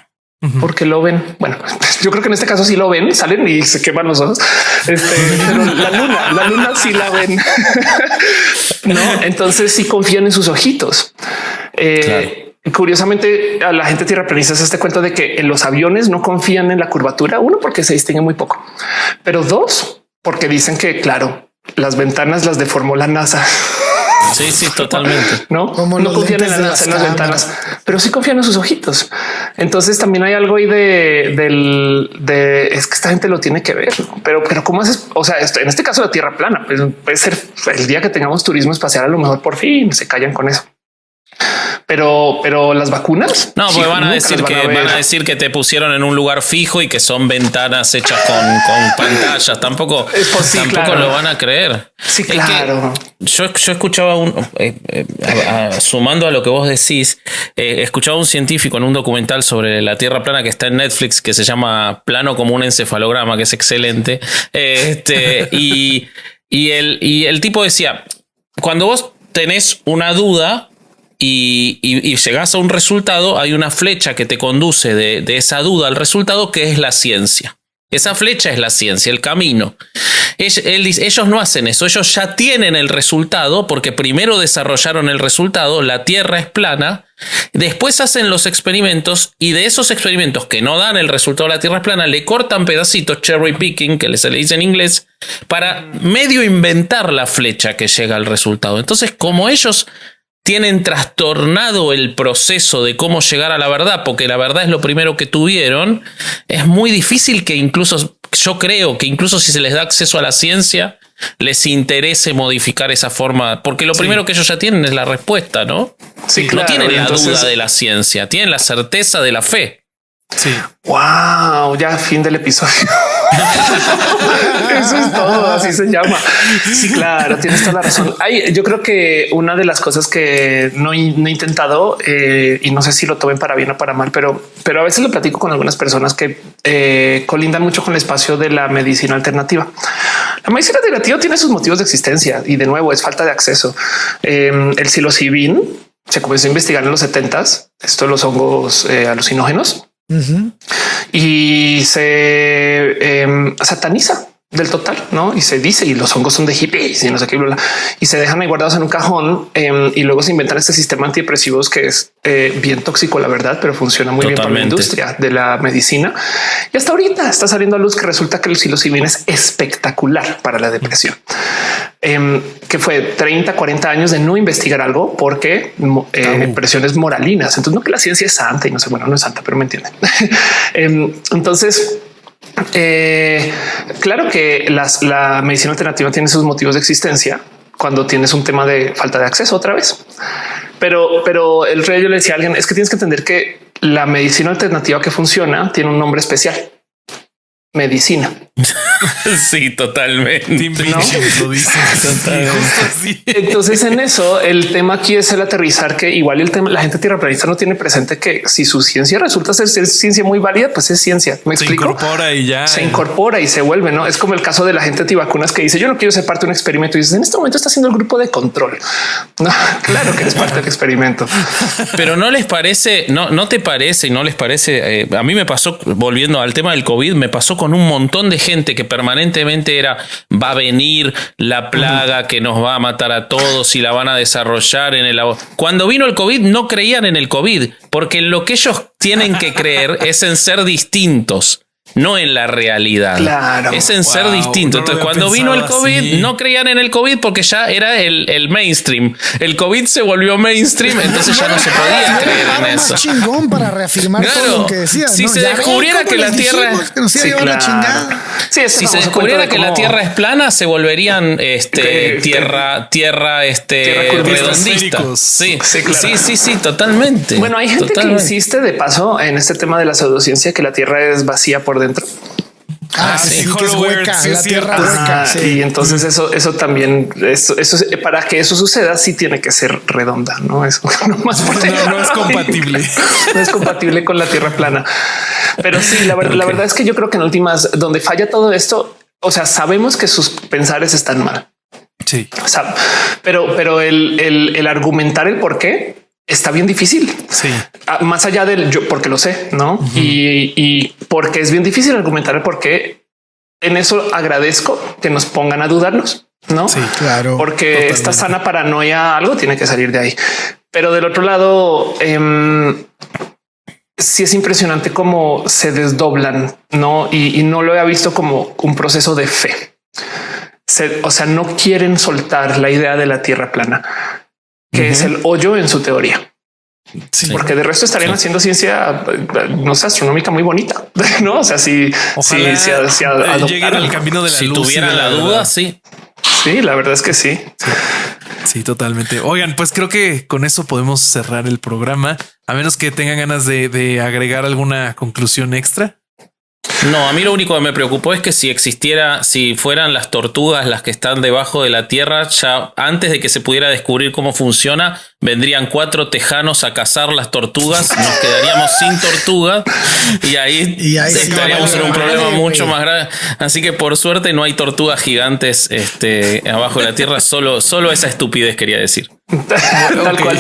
Porque lo ven. Bueno, yo creo que en este caso sí lo ven, salen y se queman los ojos. Este, pero la luna, la luna sí la ven. no, entonces sí confían en sus ojitos. Eh, Curiosamente, a la gente tierra planista se este cuenta de que en los aviones no confían en la curvatura. Uno, porque se distingue muy poco, pero dos, porque dicen que, claro, las ventanas las deformó la NASA. Sí, sí, totalmente. No, no confían en, las ventanas, pero sí confían en sus ojitos. Entonces también hay algo ahí de del de es que esta gente lo tiene que ver, pero, pero cómo haces? O sea, en este caso la tierra plana pues, puede ser el día que tengamos turismo espacial, a lo mejor por fin se callan con eso. Pero, pero las vacunas. No, porque van a decir que van a, decir que te pusieron en un lugar fijo y que son ventanas hechas con, pantallas. Tampoco, tampoco lo van a creer. Sí, claro. Yo, yo escuchaba un, eh, eh, sumando a lo que vos decís, eh, escuchaba un científico en un documental sobre la Tierra plana que está en Netflix que se llama Plano como un encefalograma, que es excelente. Este, y, y, el, y el tipo decía, cuando vos tenés una duda, y, llegas a un resultado, hay una flecha que te conduce de, esa duda al resultado que es la ciencia. Esa flecha es la ciencia, el camino. Ellos no hacen eso, ellos ya tienen el resultado porque primero desarrollaron el resultado, la Tierra es plana, después hacen los experimentos y de esos experimentos que no dan el resultado de la Tierra es plana, le cortan pedacitos, cherry picking, que se le dice en inglés, para medio inventar la flecha que llega al resultado. Entonces, como ellos tienen trastornado el proceso de cómo llegar a la verdad, porque la verdad es lo primero que tuvieron, es muy difícil que incluso yo creo que incluso si se les da acceso a la ciencia, les interese modificar esa forma, porque lo primero que ellos ya tienen es la respuesta, ¿no? Sí, no claro, tienen la entonces- duda de la ciencia, tienen la certeza de la fe. Sí. Wow, ya fin del episodio. Eso es todo, así se llama. Sí, claro, tienes toda la razón. Ay, yo creo que una de las cosas que no, he- no he intentado eh, y no sé si lo tomen para bien o para mal, pero, pero a veces lo platico con algunas personas que eh, colindan mucho con el espacio de la medicina alternativa. La medicina alternativa tiene sus motivos de existencia y de nuevo es falta de acceso. Eh, el psilocibin se comenzó a investigar en los 70s, esto de los hongos eh, alucinógenos Ujú. y se em, sataniza del total, ¿no? Y se dice, y los hongos son de hippies y no sé qué, bla, bla, y se dejan ahí guardados en un cajón em, y luego se inventan este sistema antidepresivos que es eh, bien tóxico, la verdad, pero funciona muy bien para la industria de la medicina. Y hasta ahorita está saliendo a luz que resulta que el psilocibin es espectacular para la depresión. Em, que fue 30, 40 años de no investigar algo porque eh, presiones moralinas. Entonces, no que la ciencia es santa y no sé, bueno, no es santa, pero me entienden. Em, entonces, eh, claro que la medicina alternativa tiene sus motivos de existencia cuando tienes un tema de falta de acceso otra vez. Pero, pero el rey yo le decía a alguien es que tienes que entender que la medicina alternativa que funciona tiene un nombre especial. Medicina. Sí, totalmente. Lo dice. Entonces, en eso, el tema aquí es el aterrizar que igual el tema, la gente tierraplanista no tiene presente que si su ciencia resulta ser, ser ciencia muy válida, pues es ciencia. Me Se explico. incorpora y ya. se incorpora y se vuelve, no es como el caso de la gente antivacunas que dice yo no quiero ser parte de un experimento y dices en este momento está haciendo el grupo de control. No, claro que eres parte del experimento. Pero no les parece, no, no te parece y no les parece. eh, a mí me pasó, volviendo al tema del COVID, me pasó con un montón de gente que permanentemente era va a venir la plaga que nos va a matar a todos y la van a desarrollar en el labo-". Cuando vino el COVID, no creían en el COVID, porque lo que ellos tienen que creer es en ser distintos. No en la realidad. Claro. Es en ser distinto. no Entonces, cuando vino el COVID, así. no creían en el COVID porque ya era el, el mainstream. El COVID se volvió mainstream, entonces ya no se podía creer en eso. chingón para reafirmar todo lo que decías. Si ¿no? se descubriera que la Tierra- Si se descubriera que la Tierra es plana, se volverían este, Que- tierra, tierra, este, Tierra curvista. redondista. Sí, Sí, claro. sí, sí, sí, totalmente. Bueno, hay gente Totalmente. que insiste de paso en este tema de la pseudociencia que la Tierra es vacía por dentro. Ah, Ah, sí, sí, que es hueca, sí la tierra hueca. Y entonces eso, eso también, eso, eso es- para que eso suceda, sí tiene que ser redonda, no es no más por No, no es compatible. no es compatible con la tierra plana. Pero sí, la, ver- la verdad es que yo creo que en últimas, donde falla todo esto, o sea, sabemos que sus pensares están mal. Sí. O sea, pero, pero el, el, el argumentar el por qué está bien difícil. Sí. Ah, Más allá del yo, porque lo sé, no? y, y porque es bien difícil argumentar el por qué. En eso agradezco que nos pongan a dudarnos, no? Sí. Claro. porque totalmente. esta sana paranoia, algo tiene que salir de ahí. Pero del otro lado, em, sí es impresionante cómo se desdoblan, no? Y, y no lo he visto como un proceso de fe. Se- o sea, no quieren soltar la idea de la tierra plana, que es el hoyo en su teoría. Sí. Porque de resto estarían Sí. haciendo ciencia, no sé, astronómica muy bonita, no? O sea, si, Ojalá si, si- si lleguen al camino de la si luz. tuvieran de la verdad. duda, sí. Sí, la verdad es que sí. Sí, totalmente. Oigan, pues creo que con eso podemos cerrar el programa, a menos que tengan ganas de, de agregar alguna conclusión extra. No, a mí lo único que me preocupó es que si existiera, si fueran las tortugas las que están debajo de la tierra, ya antes de que se pudiera descubrir cómo funciona, vendrían cuatro tejanos a cazar las tortugas, nos quedaríamos sin tortugas y ahí, Y ahí sí estaríamos en un problema mucho más grave. Así que por suerte no hay tortugas gigantes este, abajo de la tierra, solo, solo esa estupidez quería decir. Tal cual.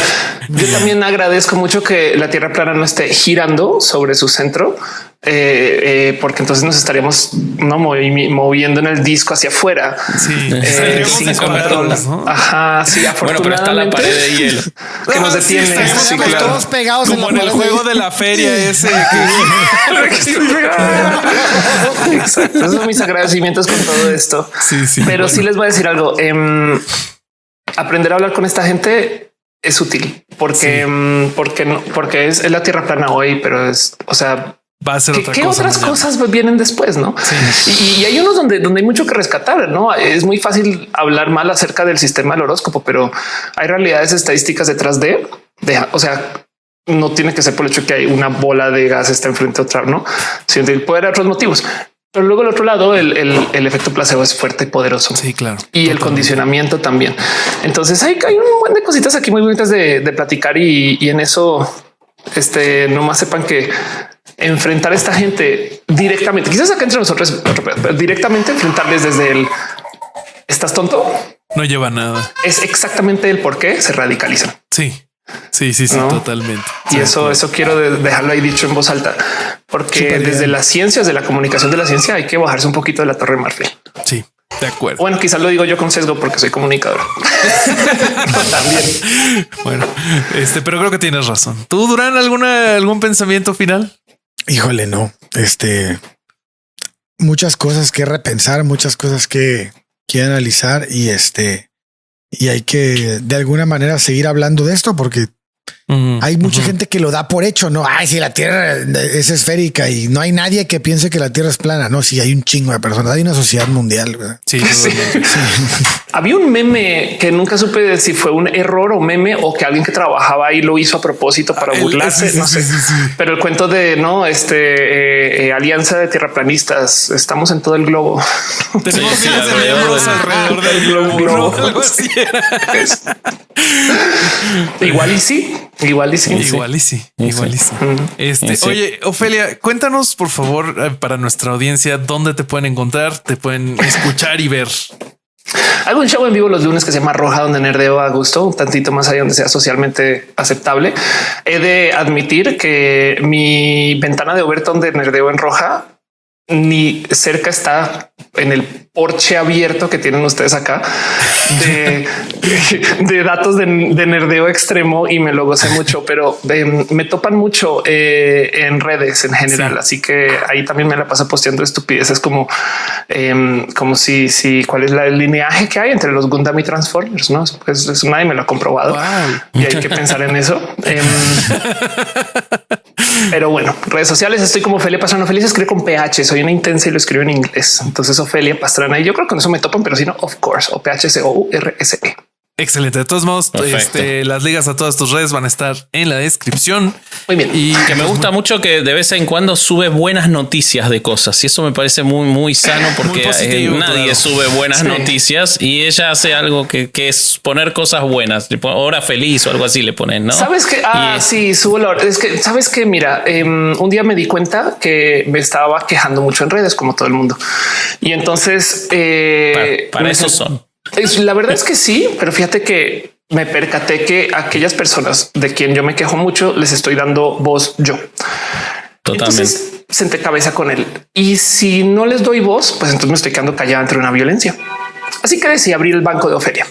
Yo también agradezco mucho que la Tierra plana no esté girando sobre su centro, eh, eh, porque entonces nos estaríamos no movi- moviendo en el disco hacia afuera. Sí, eh, sin control. ¿no? Ajá, sí, Bueno, pero está la afortunadamente. pared de hielo. Que nos Ah, sí, detiene. Sí, claro. todos pegados Como en el juego de la feria ese. que- Exacto. Esos son mis agradecimientos con todo esto. Sí, sí. Pero sí les voy a decir algo. em, aprender a hablar con esta gente es útil porque, em, porque no, porque es, es la tierra plana hoy, pero es, o sea, va a ser ¿Qué, otra qué cosa. otras mañana. cosas vienen después? No, y, y hay unos donde, donde hay mucho que rescatar. No es muy fácil hablar mal acerca del sistema del horóscopo, pero hay realidades estadísticas detrás de, de o sea, no tiene que ser por el hecho que hay una bola de gas está enfrente a otra, no, sino puede haber otros motivos. Pero luego el otro lado, el, el- el efecto placebo es fuerte y poderoso. Sí, claro. Y el condicionamiento también. Entonces hay, hay un buen de cositas aquí muy bonitas de, de platicar y, y en eso, este, nomás sepan que enfrentar a esta gente directamente, quizás acá entre nosotros, directamente enfrentarles desde el estás tonto, No lleva nada. es exactamente el por qué se radicalizan. Sí, sí, sí, sí, No. totalmente. Y Sí, eso, eso quiero de- dejarlo ahí dicho en voz alta, porque bien. desde las ciencias de la comunicación de la ciencia hay que bajarse un poquito de la torre marfil. Sí, de acuerdo. Bueno, quizás lo digo yo con sesgo porque soy comunicador. También. Bueno, este, pero creo que tienes razón. ¿Tú, Durán, alguna, algún pensamiento final? Híjole, no. Este, muchas cosas que repensar, muchas cosas que, que analizar y este, y hay que de alguna manera seguir hablando de esto porque hay mucha gente que lo da por hecho, no? Ay, si la Tierra es esférica y no hay nadie que piense que la Tierra es plana. No, si hay un chingo de personas, hay una sociedad mundial. ¿verdad? Sí, Sí. Había un meme que nunca supe si fue un error o meme o que alguien que trabajaba ahí lo hizo a propósito para Ah, burlarse. sí, sí, no sí, sé, sí, sí. pero el cuento de no, este eh, eh, alianza de tierraplanistas. Estamos en todo el globo. Tenemos Sí, sí, alrededor alrededor del globo. globo. ¿no? Algo así era. Es- igual y sí, igual y sí. Igual y sí, igual y sí. Este, Sí. oye, Ofelia, cuéntanos por favor eh, para nuestra audiencia dónde te pueden encontrar, te pueden escuchar y ver. Hago un show en vivo los lunes que se llama Roja, donde nerdeo a gusto, un tantito más allá donde sea socialmente aceptable. He de admitir que mi ventana de Overton de nerdeo en Roja ni cerca está en el porche abierto que tienen ustedes acá de, de datos de, de nerdeo extremo y me lo gocé mucho, pero eh, me topan mucho eh, en redes en general. Sí. Así que ahí también me la paso posteando estupideces como, em, como si, si cuál es la- el lineaje que hay entre los Gundam y Transformers. No, pues eso nadie me lo ha comprobado Wow. y hay que pensar en eso. Em, pero bueno, redes sociales estoy como Ofelia Pastrana. Ofelia se escribe con PH. Soy una intensa y lo escribo en inglés. Entonces Ofelia Pastrana y yo creo que con eso me topan, pero si no, of course, o PH O U R S E. Excelente. De todos modos, Perfecto. este, las ligas a todas tus redes van a estar en la descripción. Muy bien. Y Que me gusta mucho que de vez en cuando sube buenas noticias de cosas y eso me parece muy, muy sano porque positivo, eh, nadie claro. sube buenas Sí. noticias y ella hace algo que, que es poner cosas buenas, hora feliz o algo así le ponen, ¿no? Sabes que ah, Y- sí, subo la hora. Es que sabes que mira, em, un día me di cuenta que me estaba quejando mucho en redes, como todo el mundo. Y entonces eh, Para, para eso son. Es, la verdad es que sí, pero fíjate que me percaté que aquellas personas de quien yo me quejo mucho les estoy dando voz yo. Totalmente. Entonces senté cabeza con él. Y si no les doy voz, pues entonces me estoy quedando callada entre una violencia. Así que decidí abrir el banco de Ofelia.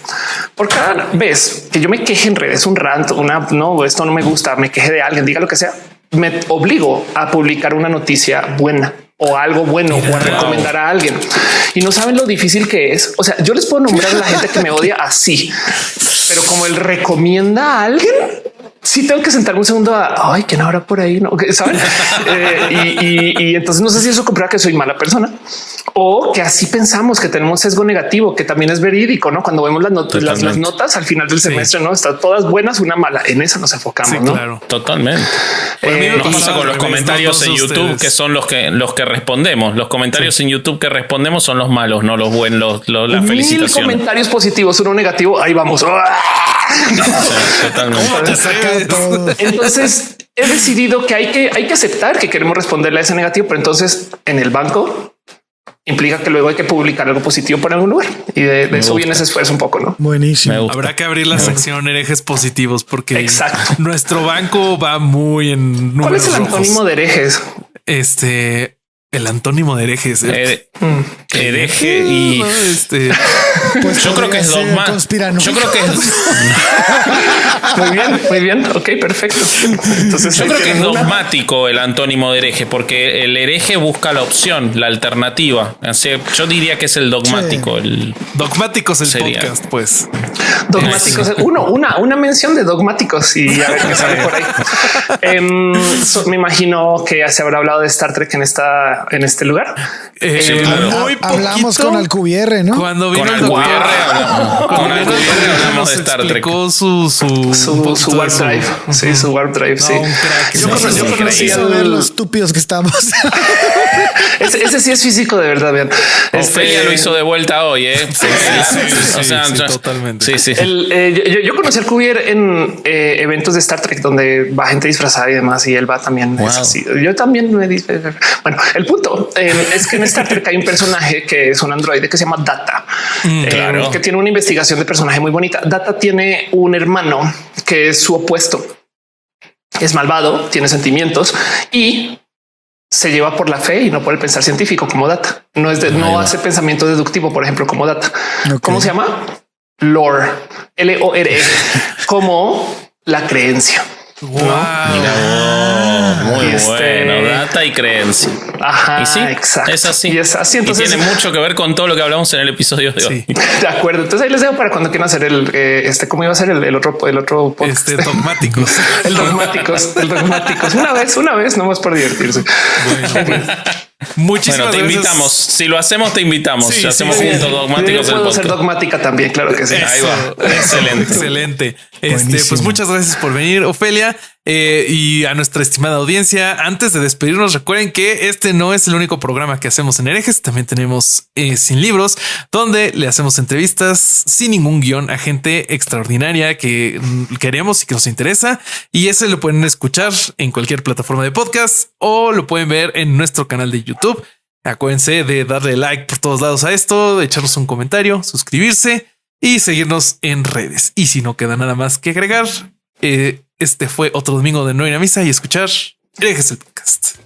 Por cada vez que yo me queje en redes, un rant, una no, esto no me gusta, me queje de alguien, diga lo que sea, me obligo a publicar una noticia buena o algo bueno o a recomendar a alguien. Y no saben lo difícil que es. O sea, yo les puedo nombrar a la gente que me odia así, pero como él recomienda a alguien, sí tengo que sentarme un segundo a ay, quién habrá por ahí, no saben? Eh, y, y- y entonces no sé si eso comprueba que soy mala persona o que así pensamos que tenemos sesgo negativo, que también es verídico, no? Cuando vemos las, not- las, las notas al final del semestre, no están todas buenas, una mala. En esa nos enfocamos, sí, no? claro. Totalmente. Eh, Nos pasa con los revés, comentarios no en YouTube, ustedes. que son los que los que respondemos. Los comentarios en YouTube que respondemos son los malos, no los buenos, los, los- las Mil felicitaciones. comentarios positivos, uno negativo. Ahí vamos. Sí, totalmente. Entonces he decidido que hay que hay que aceptar que queremos responderle a ese negativo, pero entonces en el banco implica que luego hay que publicar algo positivo por algún lugar y de, de eso gusta. viene ese esfuerzo un poco, ¿no? Buenísimo. Habrá que abrir la sección herejes positivos porque Exacto. nuestro banco va muy en ¿Cuál números es el rojos. antónimo de herejes? Este, el antónimo de herejes. Eh, Mm. hereje y este, Pues yo creo que es dogma. Yo creo que es, Muy bien, muy bien. Ok, perfecto. Entonces, yo creo que es dogmático el antónimo de hereje, porque el hereje busca la opción, la alternativa. Así, yo diría que es el dogmático. El, dogmáticos el Sería. podcast, pues. Dogmáticos. Uno, una, una mención de dogmáticos y a ver qué sale por ahí. Em, so- me imagino que se habrá hablado de Star Trek en esta, en este lugar. Eh, Sí, claro. muy Hablamos poquito. con Alcubierre, ¿no? Cuando vino con el doctor. Alcubierre hablamos, con Cuando vino el Alcubierre doctor, hablamos de Star Trek. su, su, Su, su warp drive. Sí, su warp drive. No, sí. crack. Yo Sí, cono- sí, yo conocí. Hizo ver al- lo estúpidos que estamos. Ese, ese sí es físico de verdad. Vean. Ofelia Este, lo hizo de vuelta hoy, ¿eh? sí, sí, sí, totalmente. Sí, sí. El, eh, yo, yo conocí al Cuvier en eh, eventos de Star Trek donde va gente disfrazada y demás, y él va también. es Wow. así. Yo también me dis- Bueno, el punto eh, es que en Star Trek hay un personaje que es un androide que se llama Data, eh, claro. que tiene una investigación de personaje muy bonita. Data tiene un hermano que es su opuesto. Es malvado, tiene sentimientos y se lleva por la fe y no por el pensar científico como data. No es de, no hace pensamiento deductivo, por ejemplo, como data. Ok. ¿Cómo se llama? Lore, L O R E, como la creencia. Wow. Muy Y este- bueno, data y creencia. Ajá, Y sí, exacto. es así. Y es así. Entonces, y tiene mucho que ver con todo lo que hablamos en el episodio de hoy. Sí. de acuerdo. Entonces ahí les dejo para cuando quieran hacer el eh, este, cómo iba a ser el, el otro, el otro podcast. Este dogmáticos. el dogmáticos, el dogmáticos. Una vez, una vez, nomás por divertirse. Muchísimas Bueno, te gracias. invitamos. Si lo hacemos, te invitamos. Sí, Si hacemos sí, sí. juntos Yo dogmáticos del puedo ser dogmática también, claro que sí. Ahí va. Excelente. Excelente. Este, pues muchas gracias por venir, Ofelia. Eh, y a nuestra estimada audiencia, antes de despedirnos, recuerden que este no es el único programa que hacemos en herejes. También tenemos eh, Sin Libros, donde le hacemos entrevistas sin ningún guion a gente extraordinaria que mm, queremos y que nos interesa. Y ese lo pueden escuchar en cualquier plataforma de podcast o lo pueden ver en nuestro canal de YouTube. Acuérdense de darle like por todos lados a esto, echarnos un comentario, suscribirse y seguirnos en redes. Y si no queda nada más que agregar, eh, este fue otro domingo de no ir a misa y escuchar Herejes el podcast.